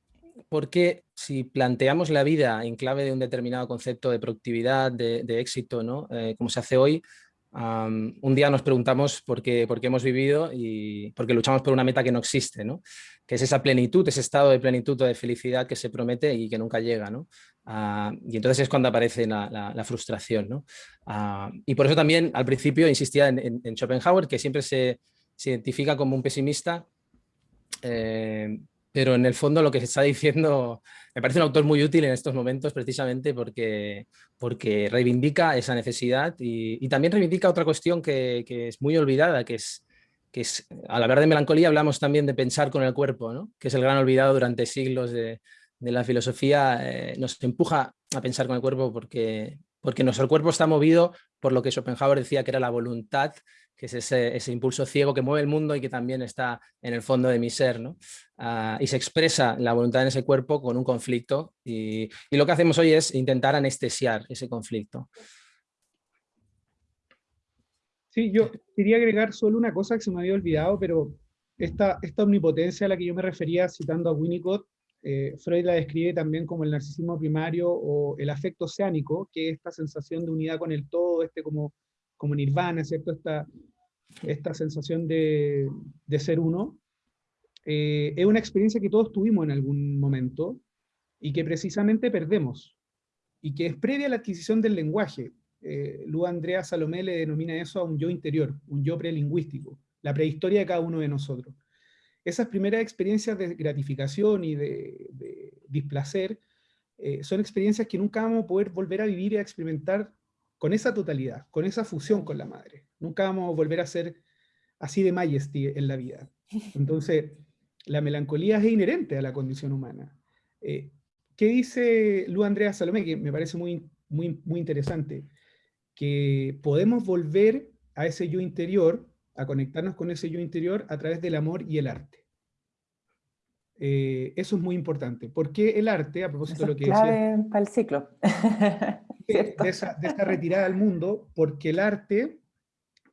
porque si planteamos la vida en clave de un determinado concepto de productividad, de, éxito, ¿no? Eh, como se hace hoy, un día nos preguntamos por qué, por qué hemos vivido y por qué luchamos por una meta que no existe, ¿no? que es esa plenitud, ese estado de plenitud o de felicidad que se promete y que nunca llega. ¿no? Ah, y entonces es cuando aparece la, frustración. ¿no? Ah, y por eso también al principio insistía en, Schopenhauer, que siempre se, identifica como un pesimista, eh, pero en el fondo lo que se está diciendo me parece un autor muy útil en estos momentos precisamente porque, porque reivindica esa necesidad y, también reivindica otra cuestión que, que, es muy olvidada, que es, que es, al hablar de melancolía hablamos también de pensar con el cuerpo, ¿no? que es el gran olvidado durante siglos de, de la filosofía, eh, nos empuja a pensar con el cuerpo porque, porque nuestro cuerpo está movido por lo que Schopenhauer decía que era la voluntad que es ese, impulso ciego que mueve el mundo y que también está en el fondo de mi ser. ¿no? Ah, y se expresa la voluntad en ese cuerpo con un conflicto y, lo que hacemos hoy es intentar anestesiar ese conflicto. Sí, yo quería agregar solo una cosa que se me había olvidado, pero esta, esta omnipotencia a la que yo me refería citando a Winnicott, eh, Freud la describe también como el narcisismo primario o el afecto oceánico, que es esta sensación de unidad con el todo, este como, como nirvana, ¿cierto? Esta, esta sensación de, ser uno, eh, es una experiencia que todos tuvimos en algún momento y que precisamente perdemos. y que es previa a la adquisición del lenguaje. Eh, Lu Andrea Salomé le denomina eso a un yo interior, un yo prelingüístico, la prehistoria de cada uno de nosotros. Esas primeras experiencias de gratificación y de, displacer eh, son experiencias que nunca vamos a poder volver a vivir y a experimentar con esa totalidad, con esa fusión con la madre. Nunca vamos a volver a ser así de majesty en la vida. Entonces, la melancolía es inherente a la condición humana. Eh, ¿Qué dice Lu Andrea Salomé? Que me parece muy, muy, muy interesante. Que podemos volver a ese yo interior, a conectarnos con ese yo interior a través del amor y el arte. Eh, eso es muy importante. ¿Por qué el arte, a propósito de lo que clave para el ciclo. de, esa, retirada al mundo, porque el arte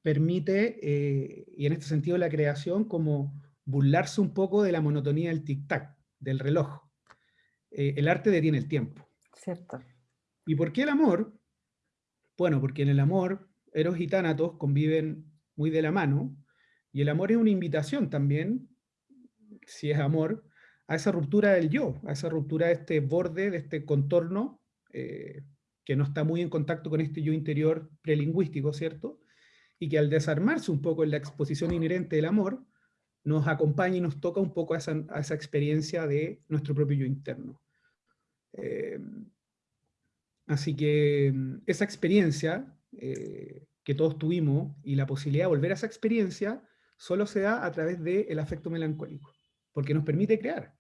permite, eh, y en este sentido la creación, como burlarse un poco de la monotonía del tic-tac, del reloj. Eh, el arte detiene el tiempo. Cierto. ¿Y por qué el amor? Bueno, porque en el amor, Eros y Tánatos conviven muy de la mano, y el amor es una invitación también, si es amor, a esa ruptura del yo, a esa ruptura de este borde, de este contorno, eh, que no está muy en contacto con este yo interior prelingüístico, ¿cierto? Y que al desarmarse un poco en la exposición inherente del amor, nos acompaña y nos toca un poco a esa, experiencia de nuestro propio yo interno. Eh, así que mm, esa experiencia eh, que todos tuvimos y la posibilidad de volver a esa experiencia solo se da a través del afecto melancólico, porque nos permite crear,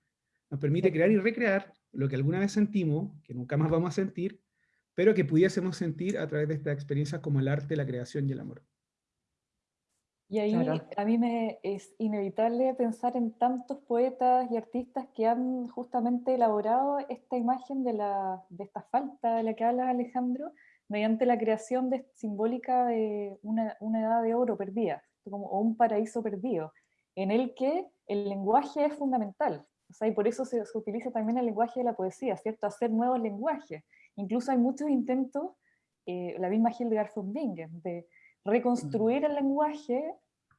nos permite crear y recrear lo que alguna vez sentimos, que nunca más vamos a sentir, pero que pudiésemos sentir a través de estas experiencias como el arte, la creación y el amor. Y ahí a mí me es inevitable pensar en tantos poetas y artistas que han justamente elaborado esta imagen de, la, de esta falta de la que habla Alejandro, mediante la creación de, simbólica de una, una, edad de oro perdida, como, o un paraíso perdido, en el que el lenguaje es fundamental. O sea, y por eso se, se utiliza también el lenguaje de la poesía, ¿cierto? Hacer nuevos lenguajes. Incluso hay muchos intentos, eh, la misma Hildegard von Bingen, de reconstruir el lenguaje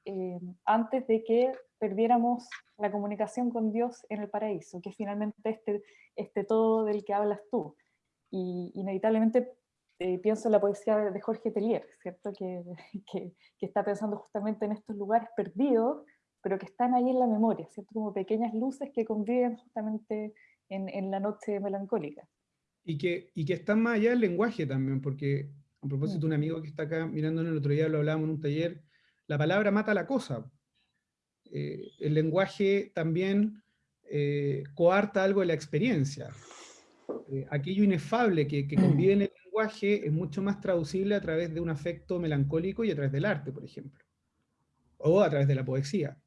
eh, antes de que perdiéramos la comunicación con Dios en el paraíso, que finalmente este, este todo del que hablas tú. Y inevitablemente eh, pienso en la poesía de Jorge Tellier, ¿cierto? Que, que, que, está pensando justamente en estos lugares perdidos, pero que están ahí en la memoria, ¿cierto? Como pequeñas luces que conviven justamente en, en la noche melancólica. Y que, y que están más allá del lenguaje también, porque a propósito, un amigo que está acá mirando el otro día, lo hablábamos en un taller, la palabra mata la cosa. Eh, el lenguaje también eh, coarta algo de la experiencia. Eh, aquello inefable que, que, convive en el lenguaje es mucho más traducible a través de un afecto melancólico y a través del arte, por ejemplo. O a través de la poesía.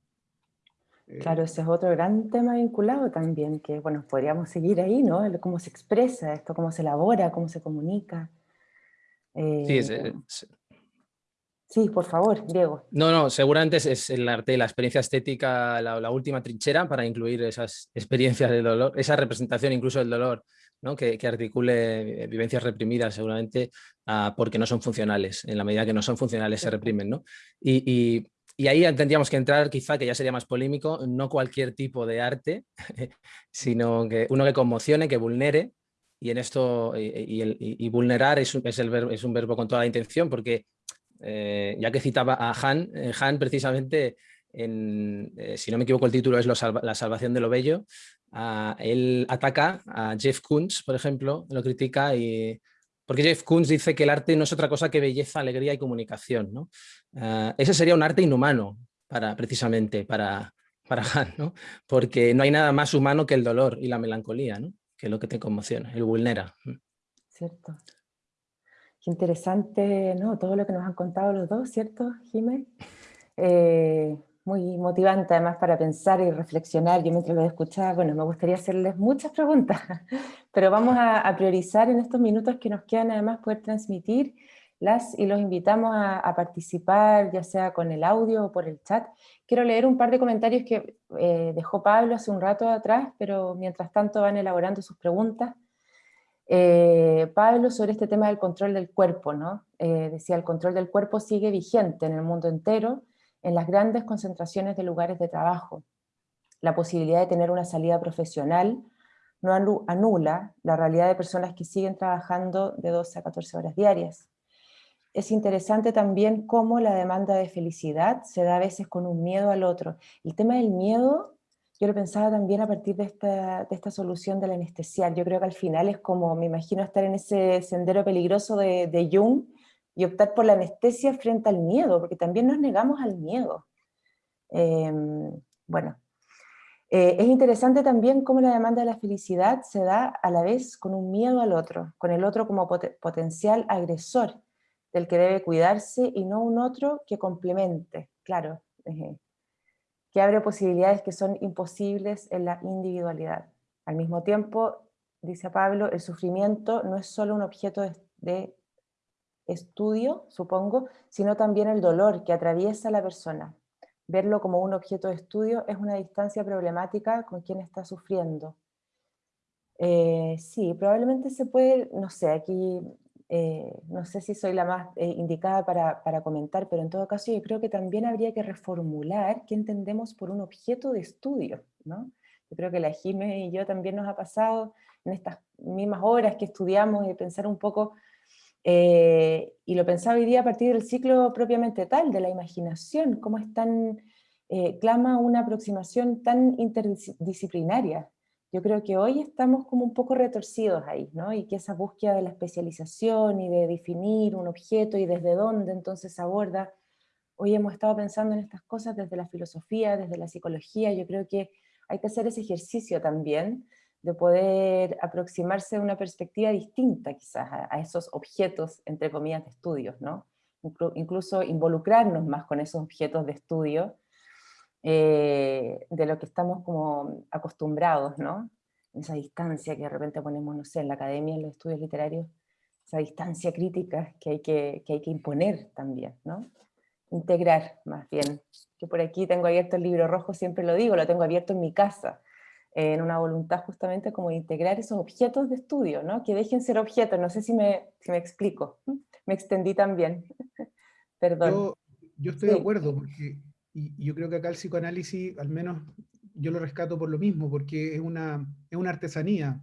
Claro, ese es otro gran tema vinculado también, que bueno, podríamos seguir ahí, ¿no? Cómo se expresa esto, cómo se elabora, cómo se comunica. Sí, eh, sí, por favor, Diego. No, no, seguramente es, el arte, la experiencia estética, la, última trinchera para incluir esas experiencias de dolor, esa representación incluso del dolor, ¿no? que, articule vivencias reprimidas seguramente ah, porque no son funcionales, en la medida que no son funcionales se reprimen. ¿no? Y, ahí tendríamos que entrar, quizá que ya sería más polémico, no cualquier tipo de arte, sino que uno que conmocione, que vulnere, y en esto, y, vulnerar es es, es un verbo con toda la intención, porque eh, ya que citaba a Han, eh, Han precisamente, en, eh, si no me equivoco el título es La salvación de lo bello, él ataca a Jeff Koons, por ejemplo, lo critica y... Porque Jeff Koons dice que el arte no es otra cosa que belleza, alegría y comunicación. ¿no? ese sería un arte inhumano, para, precisamente, para, para Han, ¿no? porque no hay nada más humano que el dolor y la melancolía. ¿no? Que es lo que te conmociona, el vulnera. Cierto. Qué interesante, ¿no? Todo lo que nos han contado los dos, ¿cierto, Jiménez? Eh, muy motivante además para pensar y reflexionar. Yo mientras lo escuchaba, bueno, me gustaría hacerles muchas preguntas, pero vamos a, priorizar en estos minutos que nos quedan además poder transmitir las y los invitamos a, participar, ya sea con el audio o por el chat. Quiero leer un par de comentarios que eh, dejó Pablo hace un rato atrás, pero mientras tanto van elaborando sus preguntas. Eh, Pablo sobre este tema del control del cuerpo, ¿no? Eh, decía, el control del cuerpo sigue vigente en el mundo entero, en las grandes concentraciones de lugares de trabajo. La posibilidad de tener una salida profesional no anula la realidad de personas que siguen trabajando de 12 a 14 horas diarias. Es interesante también cómo la demanda de felicidad se da a veces con un miedo al otro. El tema del miedo, yo lo pensaba también a partir de esta, de esta solución del. Yo creo que al final es como, me imagino estar en ese sendero peligroso de, de Jung y optar por la anestesia frente al miedo, porque también nos negamos al miedo. Em, bueno, eh, es interesante también cómo la demanda de la felicidad se da a la vez con un miedo al otro, con el otro como potencial agresor, del que debe cuidarse y no un otro que complemente, claro, que abre posibilidades que son imposibles en la individualidad. Al mismo tiempo, dice Pablo, el sufrimiento no es solo un objeto de estudio, supongo, sino también el dolor que atraviesa la persona, verlo como un objeto de estudio es una distancia problemática con quien está sufriendo. Eh, sí, probablemente se puede, no sé, aquí eh, no sé si soy la más eh, indicada para, para, comentar, pero en todo caso yo creo que también habría que reformular qué entendemos por un objeto de estudio, ¿no? Yo creo que la Jime y yo también nos ha pasado en estas mismas horas que estudiamos y pensar un poco eh, y lo pensaba hoy día a partir del ciclo propiamente tal, de la imaginación, cómo es tan, eh, clama una aproximación tan interdisciplinaria. Yo creo que hoy estamos como un poco retorcidos ahí, ¿no? Y que esa búsqueda de la especialización y de definir un objeto y desde dónde entonces aborda, hoy hemos estado pensando en estas cosas desde la filosofía, desde la psicología, yo creo que hay que hacer ese ejercicio también, de poder aproximarse de una perspectiva distinta quizás a, esos objetos, entre comillas, de estudios, ¿no? incluso involucrarnos más con esos objetos de estudio eh, de lo que estamos como acostumbrados, ¿no? Esa distancia que de repente ponemos, no sé, en la academia, en los estudios literarios, esa distancia crítica que hay que, que, hay que imponer también, ¿no? Integrar, más bien. Yo por aquí tengo abierto el libro rojo, siempre lo digo, lo tengo abierto en mi casa, en una voluntad justamente como de integrar esos objetos de estudio, ¿no? que dejen ser objetos, no sé si me, si me explico, me extendí también, perdón. Yo, yo estoy de acuerdo, porque, y, yo creo que acá el psicoanálisis, al menos yo lo rescato por lo mismo, porque es una, es una artesanía,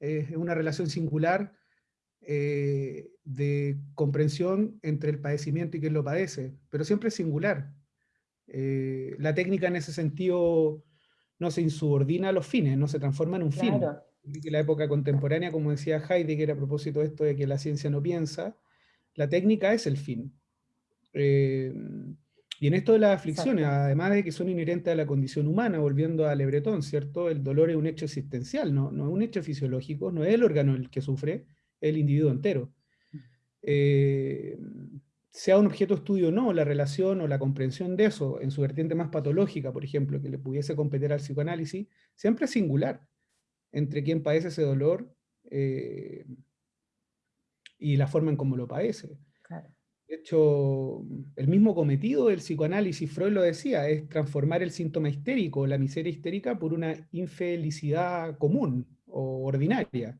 es una relación singular eh, de comprensión entre el padecimiento y quien lo padece, pero siempre es singular. Eh, la técnica en ese sentido no se insubordina a los fines, no se transforma en un fin. Que la época contemporánea, como decía Heidegger a propósito de esto de que la ciencia no piensa, la técnica es el fin. Eh, y en esto de las aflicciones, además de que son inherentes a la condición humana, volviendo a Le ¿cierto? El dolor es un hecho existencial, no, no es un hecho fisiológico, no es el órgano el que sufre, es el individuo entero. Mm. Eh, sea un objeto de estudio o no, la relación o la comprensión de eso, en su vertiente más patológica, por ejemplo, que le pudiese competir al psicoanálisis, siempre es singular entre quien padece ese dolor eh, y la forma en cómo lo padece. De hecho, el mismo cometido del psicoanálisis, Freud lo decía, es transformar el síntoma histérico, la miseria histérica, por una infelicidad común o ordinaria.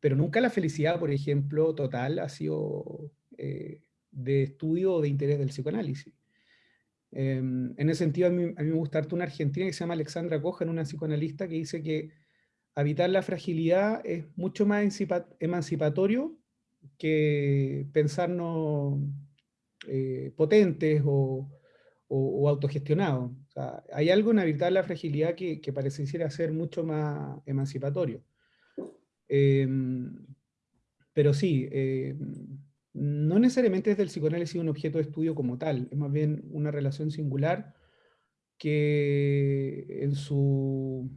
Pero nunca la felicidad, por ejemplo, total ha sido eh, de estudio o de interés del psicoanálisis. Em, en ese sentido, a mí, me gusta harto una argentina que se llama Alexandra Cohen, una psicoanalista que dice que habitar la fragilidad es mucho más emancipatorio que pensarnos eh, potentes o, autogestionados. hay algo en habitar la fragilidad que, que pareciera ser mucho más emancipatorio. Em, pero sí, em, no necesariamente es del psicoanálisis un objeto de estudio como tal, es más bien una relación singular que en su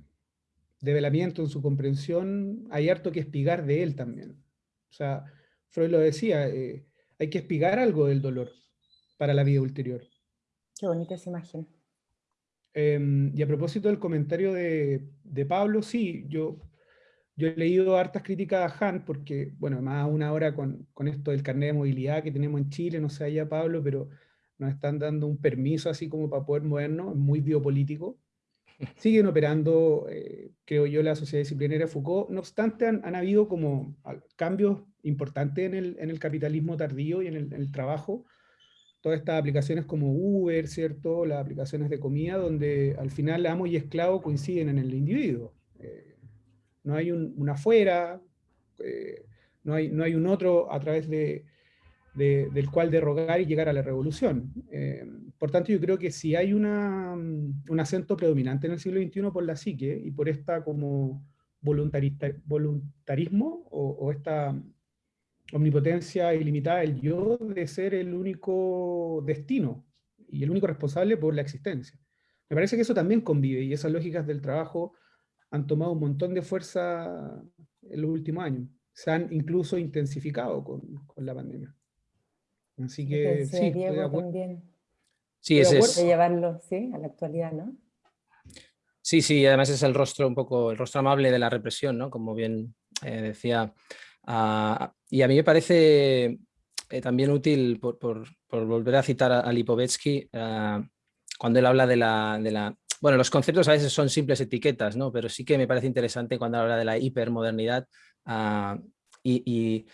develamiento, en su comprensión, hay harto que espigar de él también. O sea, Freud lo decía, eh, hay que espigar algo del dolor para la vida ulterior. Qué bonita esa imagen. Em, y a propósito del comentario de, de Pablo, sí, yo yo he leído hartas críticas a Han, porque, bueno, más una hora con, con, esto del carnet de movilidad que tenemos en Chile, no sé allá Pablo, pero nos están dando un permiso así como para poder movernos, muy biopolítico. Siguen operando, eh, creo yo, la sociedad disciplinaria Foucault. No obstante, han, han habido como cambios importantes en el, en el capitalismo tardío y en el, en el, trabajo. Todas estas aplicaciones como Uber, ¿cierto? Las aplicaciones de comida, donde al final amo y esclavo coinciden en el individuo. Eh, no hay un, una afuera, eh, no, hay, no hay un otro a través de, del cual derrogar y llegar a la revolución. Eh, por tanto, yo creo que si hay una, un acento predominante en el siglo XXI por la psique y por esta como voluntarismo o, esta omnipotencia ilimitada del yo de ser el único destino y el único responsable por la existencia. Me parece que eso también convive y esas lógicas del trabajo han tomado un montón de fuerza en los últimos años. Se han incluso intensificado con, con la pandemia. Así que sí, también. Sí, es, de llevarlo ¿sí? a la actualidad, ¿no? Sí, sí, además es el rostro un poco, el rostro amable de la represión, ¿no? Como bien eh, decía. Ah, y a mí me parece eh, también útil, por, volver a citar a, Lipovetsky, ah, cuando él habla de la, Bueno, los conceptos a veces son simples etiquetas, ¿no? Pero sí que me parece interesante cuando habla de la hipermodernidad uh, y,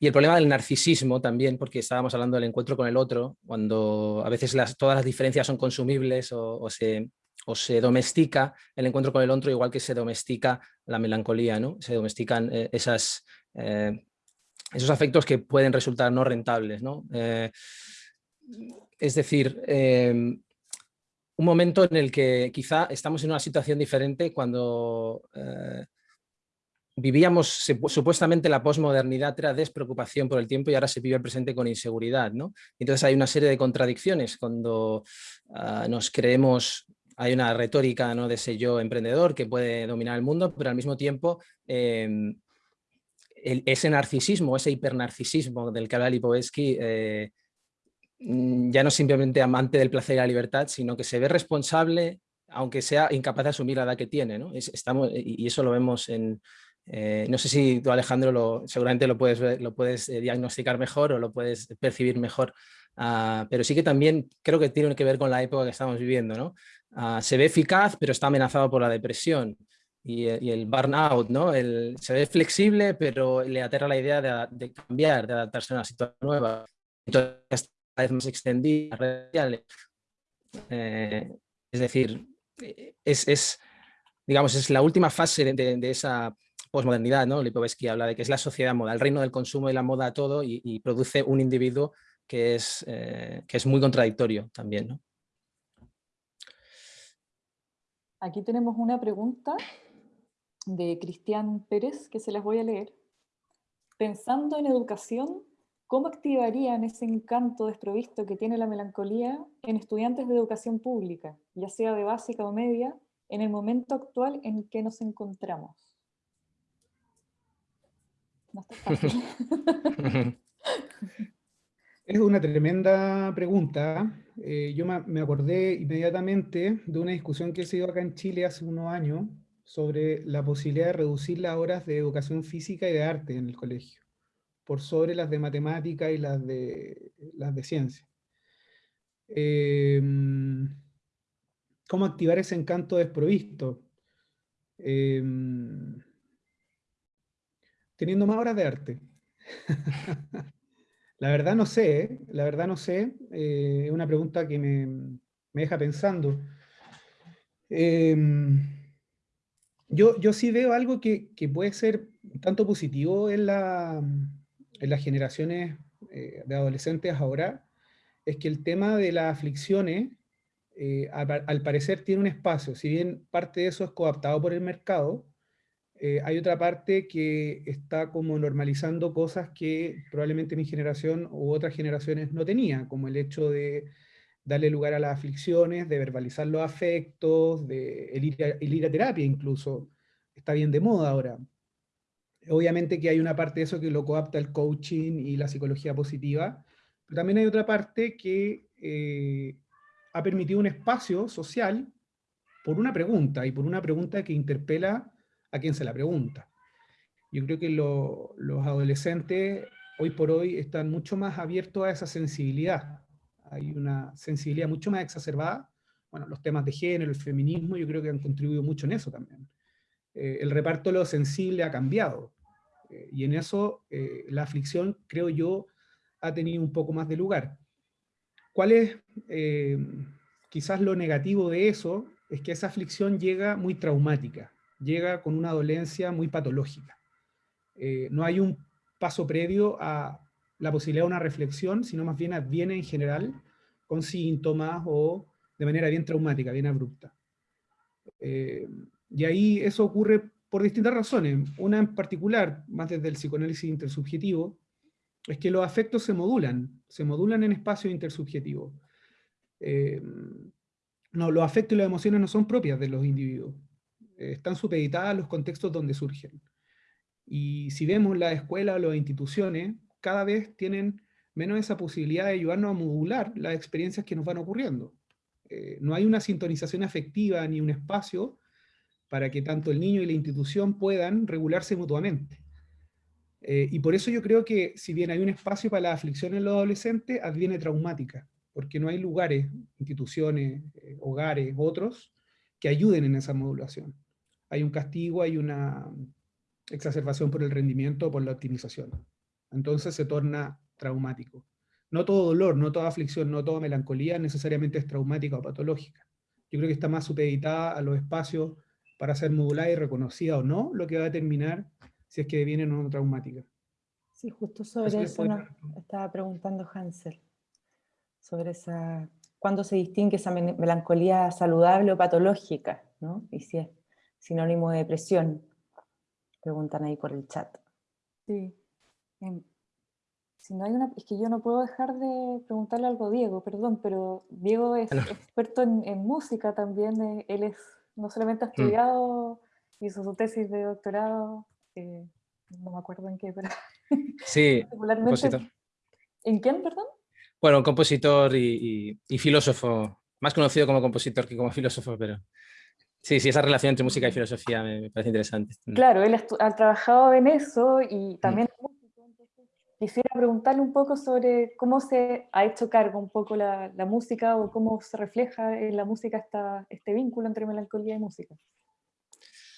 el problema del narcisismo también, porque estábamos hablando del encuentro con el otro, cuando a veces todas las diferencias son consumibles o, se, o, se, domestica el encuentro con el otro igual que se domestica la melancolía, ¿no? Se domestican eh, esas, eh, esos afectos que pueden resultar no rentables, ¿no? Eh, es decir, un momento en el que quizá estamos en una situación diferente cuando vivíamos supuestamente la posmodernidad era despreocupación por el tiempo y ahora se vive el presente con inseguridad. ¿no? Entonces hay una serie de contradicciones cuando ah, nos creemos, hay una retórica ¿no? de ese yo emprendedor que puede dominar el mundo, pero al mismo tiempo em, ese narcisismo, ese hipernarcisismo del que habla Lipovetsky, eh, mm, ya no simplemente amante del placer y la libertad, sino que se ve responsable aunque sea incapaz de asumir la edad que tiene. ¿no? estamos, y eso lo vemos en, eh, no sé si tú Alejandro lo, seguramente lo puedes, lo puedes eh, diagnosticar mejor o lo puedes percibir mejor, ah, pero sí que también creo que tiene que ver con la época que estamos viviendo. ¿no? Ah, se ve eficaz pero está amenazado por la depresión y, eh, el burnout, ¿no? Se ve flexible pero le aterra la idea de, cambiar, de adaptarse a una situación nueva. Entonces, cada vez más extendida, es decir, es, es, digamos, es la última fase de esa posmodernidad, ¿no? Lipovetsky habla de que es la sociedad moda, el reino del consumo y la moda todo y, produce un individuo que es, eh, que es muy contradictorio también. ¿no? Aquí tenemos una pregunta de Cristian Pérez que se las voy a leer. Pensando en educación, ¿cómo activarían ese encanto desprovisto que tiene la melancolía en estudiantes de educación pública, ya sea de básica o media, en el momento actual en que nos encontramos? Es una tremenda pregunta. Eh, yo me acordé inmediatamente de una discusión que se dio acá en Chile hace unos años sobre la posibilidad de reducir las horas de educación física y de arte en el colegio, por sobre las de matemática y las de, las de ciencia. Em, ¿Cómo activar ese encanto desprovisto? Em, teniendo más horas de arte. la verdad no sé, ¿eh? la verdad no sé, eh, es una pregunta que me, deja pensando. Em, yo, yo sí veo algo que, puede ser tanto positivo en, la, en las generaciones eh, de adolescentes ahora, es que el tema de las aflicciones, al, al, parecer tiene un espacio, si bien parte de eso es coaptado por el mercado, eh, hay otra parte que está como normalizando cosas que probablemente mi generación u otras generaciones no tenía, como el hecho de darle lugar a las aflicciones, de verbalizar los afectos, de el ir, a, terapia incluso, está bien de moda ahora. Obviamente que hay una parte de eso que lo coapta el coaching y la psicología positiva, pero también hay otra parte que eh, ha permitido un espacio social por una pregunta, y por una pregunta que interpela a quien se la pregunta. Yo creo que los adolescentes hoy por hoy están mucho más abiertos a esa sensibilidad. Hay una sensibilidad mucho más exacerbada. Bueno, los temas de género, el feminismo, yo creo que han contribuido mucho en eso también. Eh, el reparto de lo sensible ha cambiado. Eh, y en eso eh, la aflicción, creo yo, ha tenido un poco más de lugar. ¿Cuál es quizás lo negativo de eso? Es que esa aflicción llega muy traumática llega con una dolencia muy patológica. Eh, no hay un paso previo a la posibilidad de una reflexión, sino más bien viene en general con síntomas o de manera bien traumática, bien abrupta. Eh, y ahí eso ocurre por distintas razones. Una en particular, más desde el psicoanálisis intersubjetivo, es que los afectos se modulan, se modulan en espacio intersubjetivo. Eh, no, los afectos y las emociones no son propias de los individuos, eh, están supeditadas a los contextos donde surgen. Y si vemos la escuela o las instituciones, cada vez tienen menos esa posibilidad de ayudarnos a modular las experiencias que nos van ocurriendo. Eh, no hay una sintonización afectiva ni un espacio para que tanto el niño y la institución puedan regularse mutuamente. Eh, y por eso yo creo que si bien hay un espacio para la aflicción en los adolescentes, adviene traumática, porque no hay lugares, instituciones, eh, hogares, otros, que ayuden en esa modulación. Hay un castigo, hay una exacerbación por el rendimiento, por la optimización. Entonces se torna traumático. No todo dolor, no toda aflicción, no toda melancolía necesariamente es traumática o patológica. Yo creo que está más supeditada a los espacios para ser modulada y reconocida o no, lo que va a determinar si es que viene o no traumática. Sí, justo sobre eso, estaba preguntando Hansel, sobre esa, cuándo se distingue esa melancolía saludable o patológica, ¿no? y si es sinónimo de depresión, preguntan ahí por el chat. Sí, si no hay una, es que yo no puedo dejar de preguntarle algo a Diego, perdón, pero Diego es experto en, música también, eh, él es, no solamente ha mm. estudiado, hizo su tesis de doctorado, eh, no me acuerdo en qué, pero... Sí, compositor. ¿En quién, perdón? Bueno, compositor y, filósofo, más conocido como compositor que como filósofo, pero... Sí, sí, esa relación entre música y filosofía me, parece interesante. Mm. Claro, él ha, trabajado en eso y también mm. Quisiera preguntarle un poco sobre cómo se ha hecho cargo un poco la, música o cómo se refleja en la música esta, este vínculo entre melancolía y música.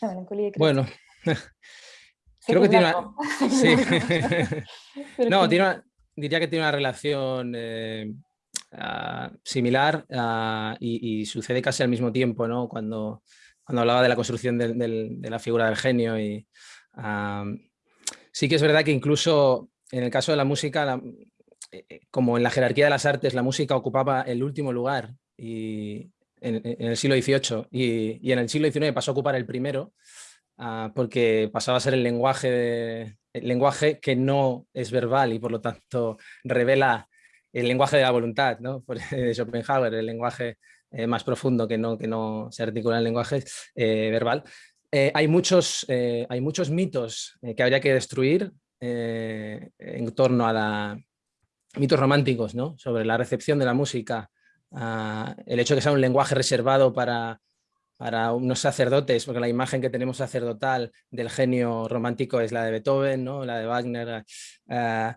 melancolía bueno, creo que tiene una... Sí. no, diría que tiene una relación eh, ah, similar ah, y, sucede casi al mismo tiempo, ¿no? Cuando, cuando hablaba de la construcción de la figura del genio y... Ah, sí que es verdad que incluso en el caso de la música, eh, eh, como en la jerarquía de las artes, la música ocupaba el último lugar y, en, el siglo XVIII y, en el siglo XIX pasó a ocupar el primero ah, porque pasaba a ser el lenguaje, el lenguaje que no es verbal y por lo tanto revela el lenguaje de la voluntad, ¿no? de Schopenhauer, el lenguaje eh, más profundo que no, que no se articula en el lenguaje verbal. hay, muchos, hay muchos mitos que habría que destruir eh, en torno a la, mitos románticos sobre la recepción de la música, el hecho de que sea un lenguaje reservado para, unos sacerdotes, porque la imagen que tenemos sacerdotal del genio romántico es la de Beethoven, la de Wagner. Eh,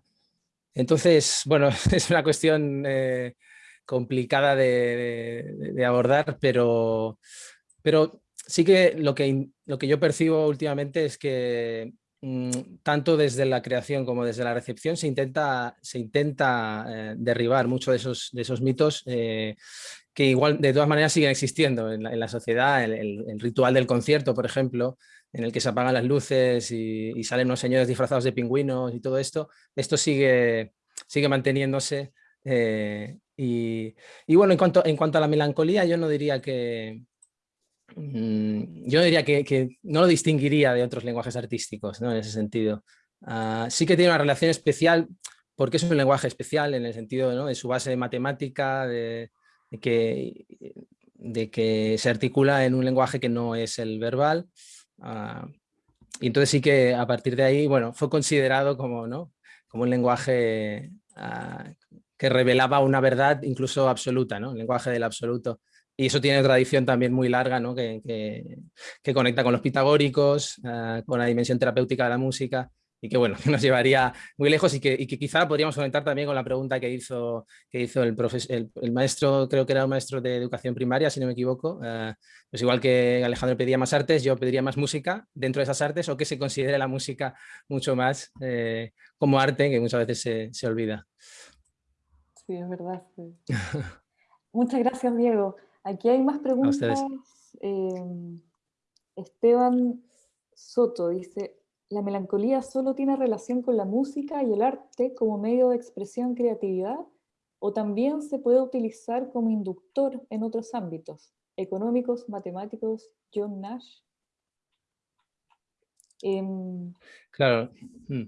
entonces, bueno, es una cuestión eh, complicada de, de, abordar, pero, pero sí que lo, que lo que yo percibo últimamente es que tanto desde la creación como desde la recepción se intenta, se intenta eh, derribar muchos de esos, de esos mitos eh, que igual de todas maneras siguen existiendo en la, sociedad, el, ritual del concierto, por ejemplo, en el que se apagan las luces y, salen unos señores disfrazados de pingüinos y todo esto, esto sigue, sigue manteniéndose. Eh, y, y, bueno, en cuanto, en cuanto a la melancolía, yo no diría que, Mm, yo diría que, no lo distinguiría de otros lenguajes artísticos ¿no? en ese sentido. Ah, sí que tiene una relación especial porque es un lenguaje especial en el sentido de su base matemática, de, que, se articula en un lenguaje que no es el verbal. Ah, y entonces sí que a partir de ahí, bueno, fue considerado como, ¿no? como un lenguaje ah, que revelaba una verdad incluso absoluta, ¿no? el lenguaje del absoluto y eso tiene tradición también muy larga, ¿no? que, que, conecta con los pitagóricos, ah, con la dimensión terapéutica de la música, y que bueno, nos llevaría muy lejos y que, y que quizá podríamos conectar también con la pregunta que hizo, que hizo el, el, maestro, creo que era un maestro de educación primaria, si no me equivoco, ah, pues igual que Alejandro pedía más artes, yo pediría más música dentro de esas artes o que se considere la música mucho más eh, como arte, que muchas veces se, se olvida. Sí, es verdad. Muchas gracias, Diego. Aquí hay más preguntas. Em, Esteban Soto dice, la melancolía solo tiene relación con la música y el arte como medio de expresión creatividad o también se puede utilizar como inductor en otros ámbitos, económicos, matemáticos, John Nash. Em, claro. Mm.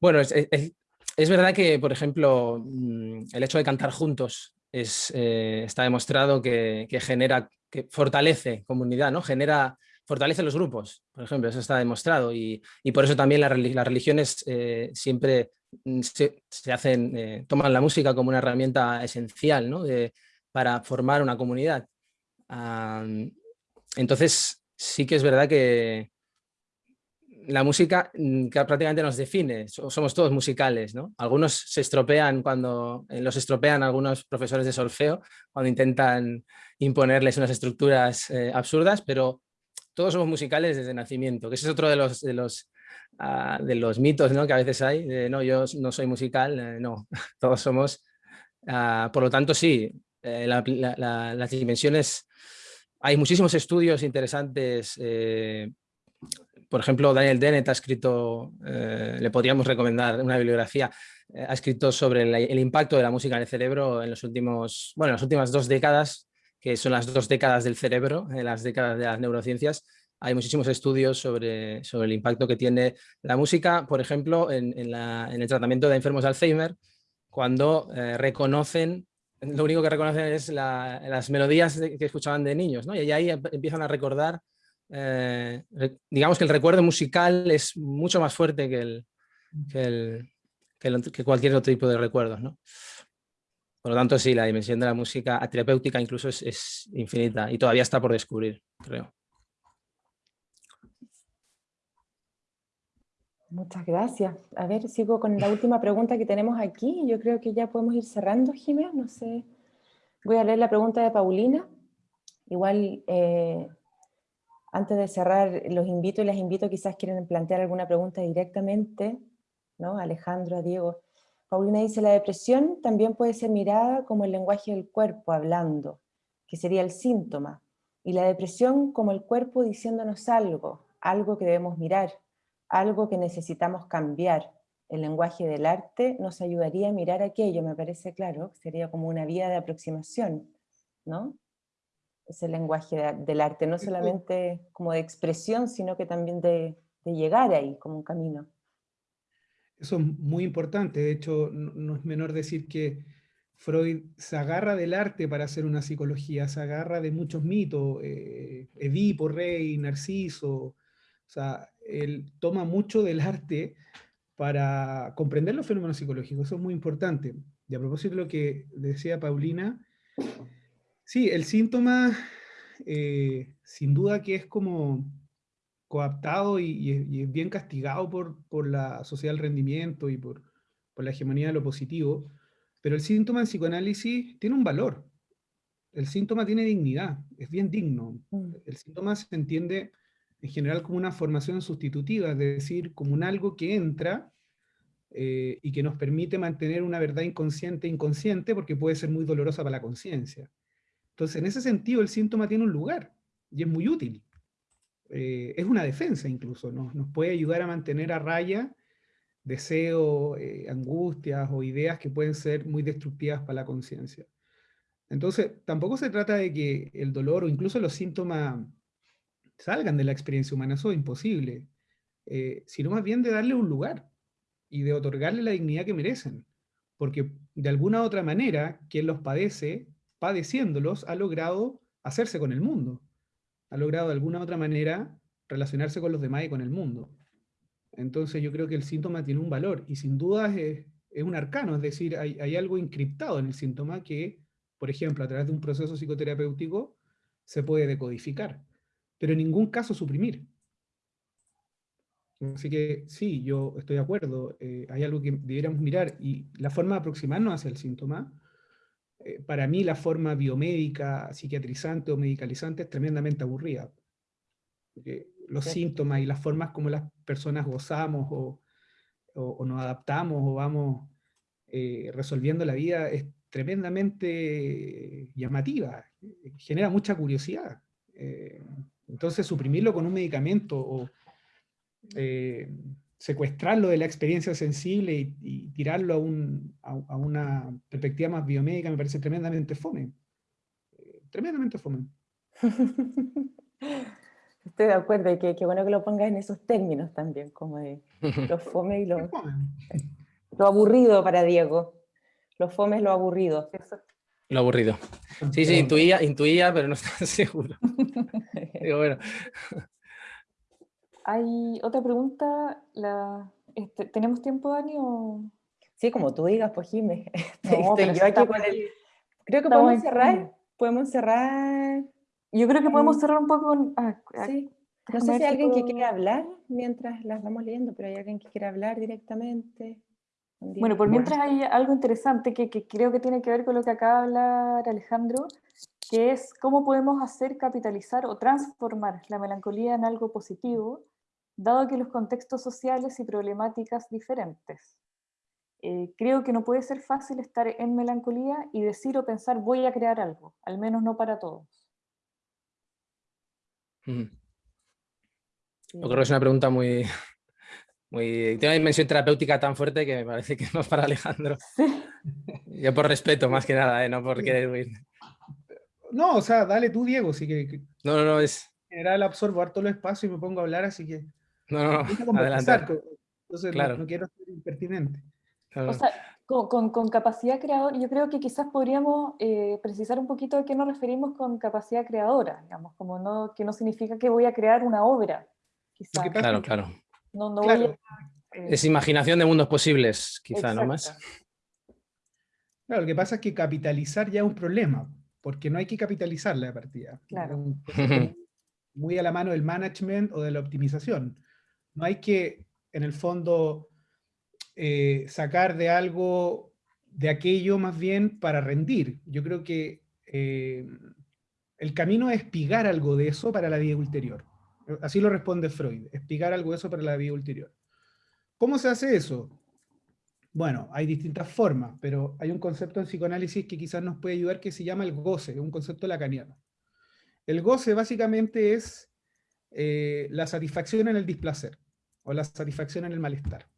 Bueno, es, verdad que, por ejemplo, mm, el hecho de cantar juntos es, eh, está demostrado que, genera, que fortalece comunidad, ¿no? Genera fortalece los grupos, por ejemplo, eso está demostrado y, por eso también las religiones eh, siempre mm, se, hacen, eh, toman la música como una herramienta esencial para formar una comunidad. entonces sí que es verdad que la música mm, prácticamente nos define, somos todos musicales, ¿no? Algunos se estropean cuando, eh, los estropean algunos profesores de solfeo cuando intentan imponerles unas estructuras absurdas, pero todos somos musicales desde nacimiento, que ese es otro de los, de los, ah, de los mitos ¿no? que a veces hay, no, yo no soy musical, eh, no, todos somos, ah, por lo tanto sí, eh, las dimensiones, hay muchísimos estudios interesantes, eh, por ejemplo, Daniel Dennett ha escrito, le podríamos recomendar una bibliografía, ha escrito sobre el, impacto de la música en el cerebro en los últimos, bueno, las últimas dos décadas, que son las dos décadas del cerebro, en las décadas de las neurociencias, hay muchísimos estudios sobre, sobre el impacto que tiene la música, por ejemplo, en, el tratamiento de enfermos de Alzheimer, cuando eh, reconocen, lo único que reconocen es las melodías que escuchaban de niños, y ahí empiezan a recordar, eh, digamos que el recuerdo musical es mucho más fuerte que, el, que, que cualquier otro tipo de recuerdos. ¿no? Por lo tanto, sí, la dimensión de la música terapéutica incluso es, infinita y todavía está por descubrir, creo. Muchas gracias. A ver, sigo con la última pregunta que tenemos aquí. Yo creo que ya podemos ir cerrando, Jiménez. No sé. Voy a leer la pregunta de Paulina. Igual, eh, antes de cerrar, los invito y les invito, quizás quieren plantear alguna pregunta directamente, ¿no? Alejandro, Diego. Paulina dice, la depresión también puede ser mirada como el lenguaje del cuerpo hablando, que sería el síntoma, y la depresión como el cuerpo diciéndonos algo, algo que debemos mirar, algo que necesitamos cambiar. El lenguaje del arte nos ayudaría a mirar aquello, me parece claro, sería como una vía de aproximación, ¿no? Ese lenguaje del arte, no solamente como de expresión, sino que también de llegar ahí, como un camino. Eso es muy importante, de hecho no, es menor decir que Freud se agarra del arte para hacer una psicología, se agarra de muchos mitos, eh, Edipo, Rey, Narciso, o sea, él toma mucho del arte para comprender los fenómenos psicológicos, eso es muy importante. Y a propósito de lo que decía Paulina, sí, el síntoma eh, sin duda que es como coaptado y, es bien castigado por, la sociedad del rendimiento y por, la hegemonía de lo positivo, pero el síntoma en psicoanálisis tiene un valor. El síntoma tiene dignidad, es bien digno. Mm. El síntoma se entiende en general como una formación sustitutiva, es decir, como un algo que entra eh, y que nos permite mantener una verdad inconsciente inconsciente porque puede ser muy dolorosa para la conciencia. Entonces, en ese sentido, el síntoma tiene un lugar y es muy útil. Eh, es una defensa incluso, nos puede ayudar a mantener a raya deseos, eh, angustias o ideas que pueden ser muy destructivas para la conciencia. Entonces, tampoco se trata de que el dolor o incluso los síntomas salgan de la experiencia humana, eso es imposible, eh, sino más bien de darle un lugar y de otorgarle la dignidad que merecen, porque de alguna otra manera, quien los padece, padeciéndolos, ha logrado hacerse con el mundo ha logrado de alguna otra manera relacionarse con los demás y con el mundo. Entonces yo creo que el síntoma tiene un valor y sin duda es, un arcano, es decir, hay, algo encriptado en el síntoma que, por ejemplo, a través de un proceso psicoterapéutico se puede decodificar, pero en ningún caso suprimir. Así que sí, yo estoy de acuerdo, eh, hay algo que debiéramos mirar y la forma de aproximarnos hacia el síntoma eh, para mí la forma biomédica, psiquiatrizante o medicalizante es tremendamente aburrida. Porque los síntomas y las formas como las personas gozamos o, nos adaptamos o vamos eh, resolviendo la vida es tremendamente llamativa, genera mucha curiosidad. Eh, entonces suprimirlo con un medicamento o eh, secuestrarlo de la experiencia sensible y, tirarlo a, a, una perspectiva más biomédica me parece tremendamente fome. Eh, tremendamente fome. Estoy de acuerdo, y que, bueno que lo pongas en esos términos también, como de lo fome y lo, lo aburrido para Diego. Lo fome es lo aburrido. Lo aburrido. Sí, sí, intuía, intuía pero no estaba seguro. Digo, bueno. Hay otra pregunta. La, este, ¿Tenemos tiempo, Dani? O... Sí, como tú digas, pues Jimé. No, yo aquí con el... Creo que podemos cerrar. Podemos cerrar yo creo que podemos cerrar un poco con... Ah, ah, sí. No sé si hay alguien que quiere hablar mientras las vamos leyendo, pero hay alguien que quiere hablar directamente. Bueno, por mientras hay algo interesante que, que, creo que tiene que ver con lo que acaba de hablar Alejandro, que es cómo podemos hacer capitalizar o transformar la melancolía en algo positivo, dado que los contextos sociales y problemáticas diferentes. Eh, creo que no puede ser fácil estar en melancolía y decir o pensar voy a crear algo, al menos no para todos. Yo creo que es una pregunta muy, muy... Tiene una dimensión terapéutica tan fuerte que me parece que no es para Alejandro. Yo por respeto, más que nada, ¿eh? no por querer huir. No, o sea, dale tú, Diego, si que... No, no, no, es... En general absorbo harto el espacio y me pongo a hablar, así que... No, no, no, adelante. Entonces claro. no, quiero ser impertinente. O sea, con, con, capacidad creadora, yo creo que quizás podríamos eh, precisar un poquito de qué nos referimos con capacidad creadora, digamos, como no, que no significa que voy a crear una obra. Quizás. Claro, claro. No, no Voy a, eh, es imaginación de mundos posibles, quizá, ¿no más? Claro, lo que pasa es que capitalizar ya es un problema, porque no hay que capitalizar la partida. Claro. muy a la mano del management o de la optimización. No hay que, en el fondo, eh, sacar de algo, de aquello más bien para rendir. Yo creo que eh, el camino es espigar algo de eso para la vida ulterior. Así lo responde Freud, espigar algo de eso para la vida ulterior. ¿Cómo se hace eso? Bueno, hay distintas formas, pero hay un concepto en psicoanálisis que quizás nos puede ayudar que se llama el goce, un concepto lacaniano. El goce básicamente es eh, la satisfacción en el displacer, o la satisfacción en el malestar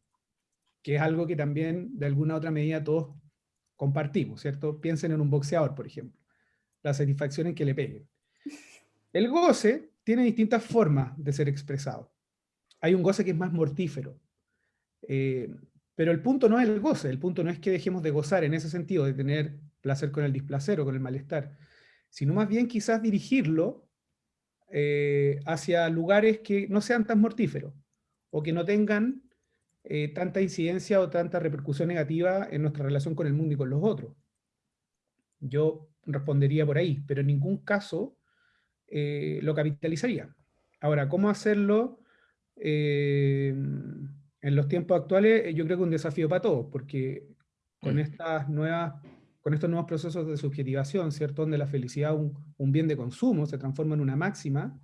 que es algo que también de alguna otra medida todos compartimos, ¿cierto? Piensen en un boxeador, por ejemplo, la satisfacción en que le peguen. El goce tiene distintas formas de ser expresado. Hay un goce que es más mortífero, eh, pero el punto no es el goce, el punto no es que dejemos de gozar en ese sentido, de tener placer con el displacer o con el malestar, sino más bien quizás dirigirlo eh, hacia lugares que no sean tan mortíferos, o que no tengan eh, tanta incidencia o tanta repercusión negativa en nuestra relación con el mundo y con los otros. Yo respondería por ahí, pero en ningún caso eh, lo capitalizaría. Ahora, ¿cómo hacerlo en los tiempos actuales? Yo creo que es un desafío para todos, porque con, mm. estas nuevas, con estos nuevos procesos de subjetivación, ¿cierto? donde la felicidad un, un bien de consumo se transforma en una máxima,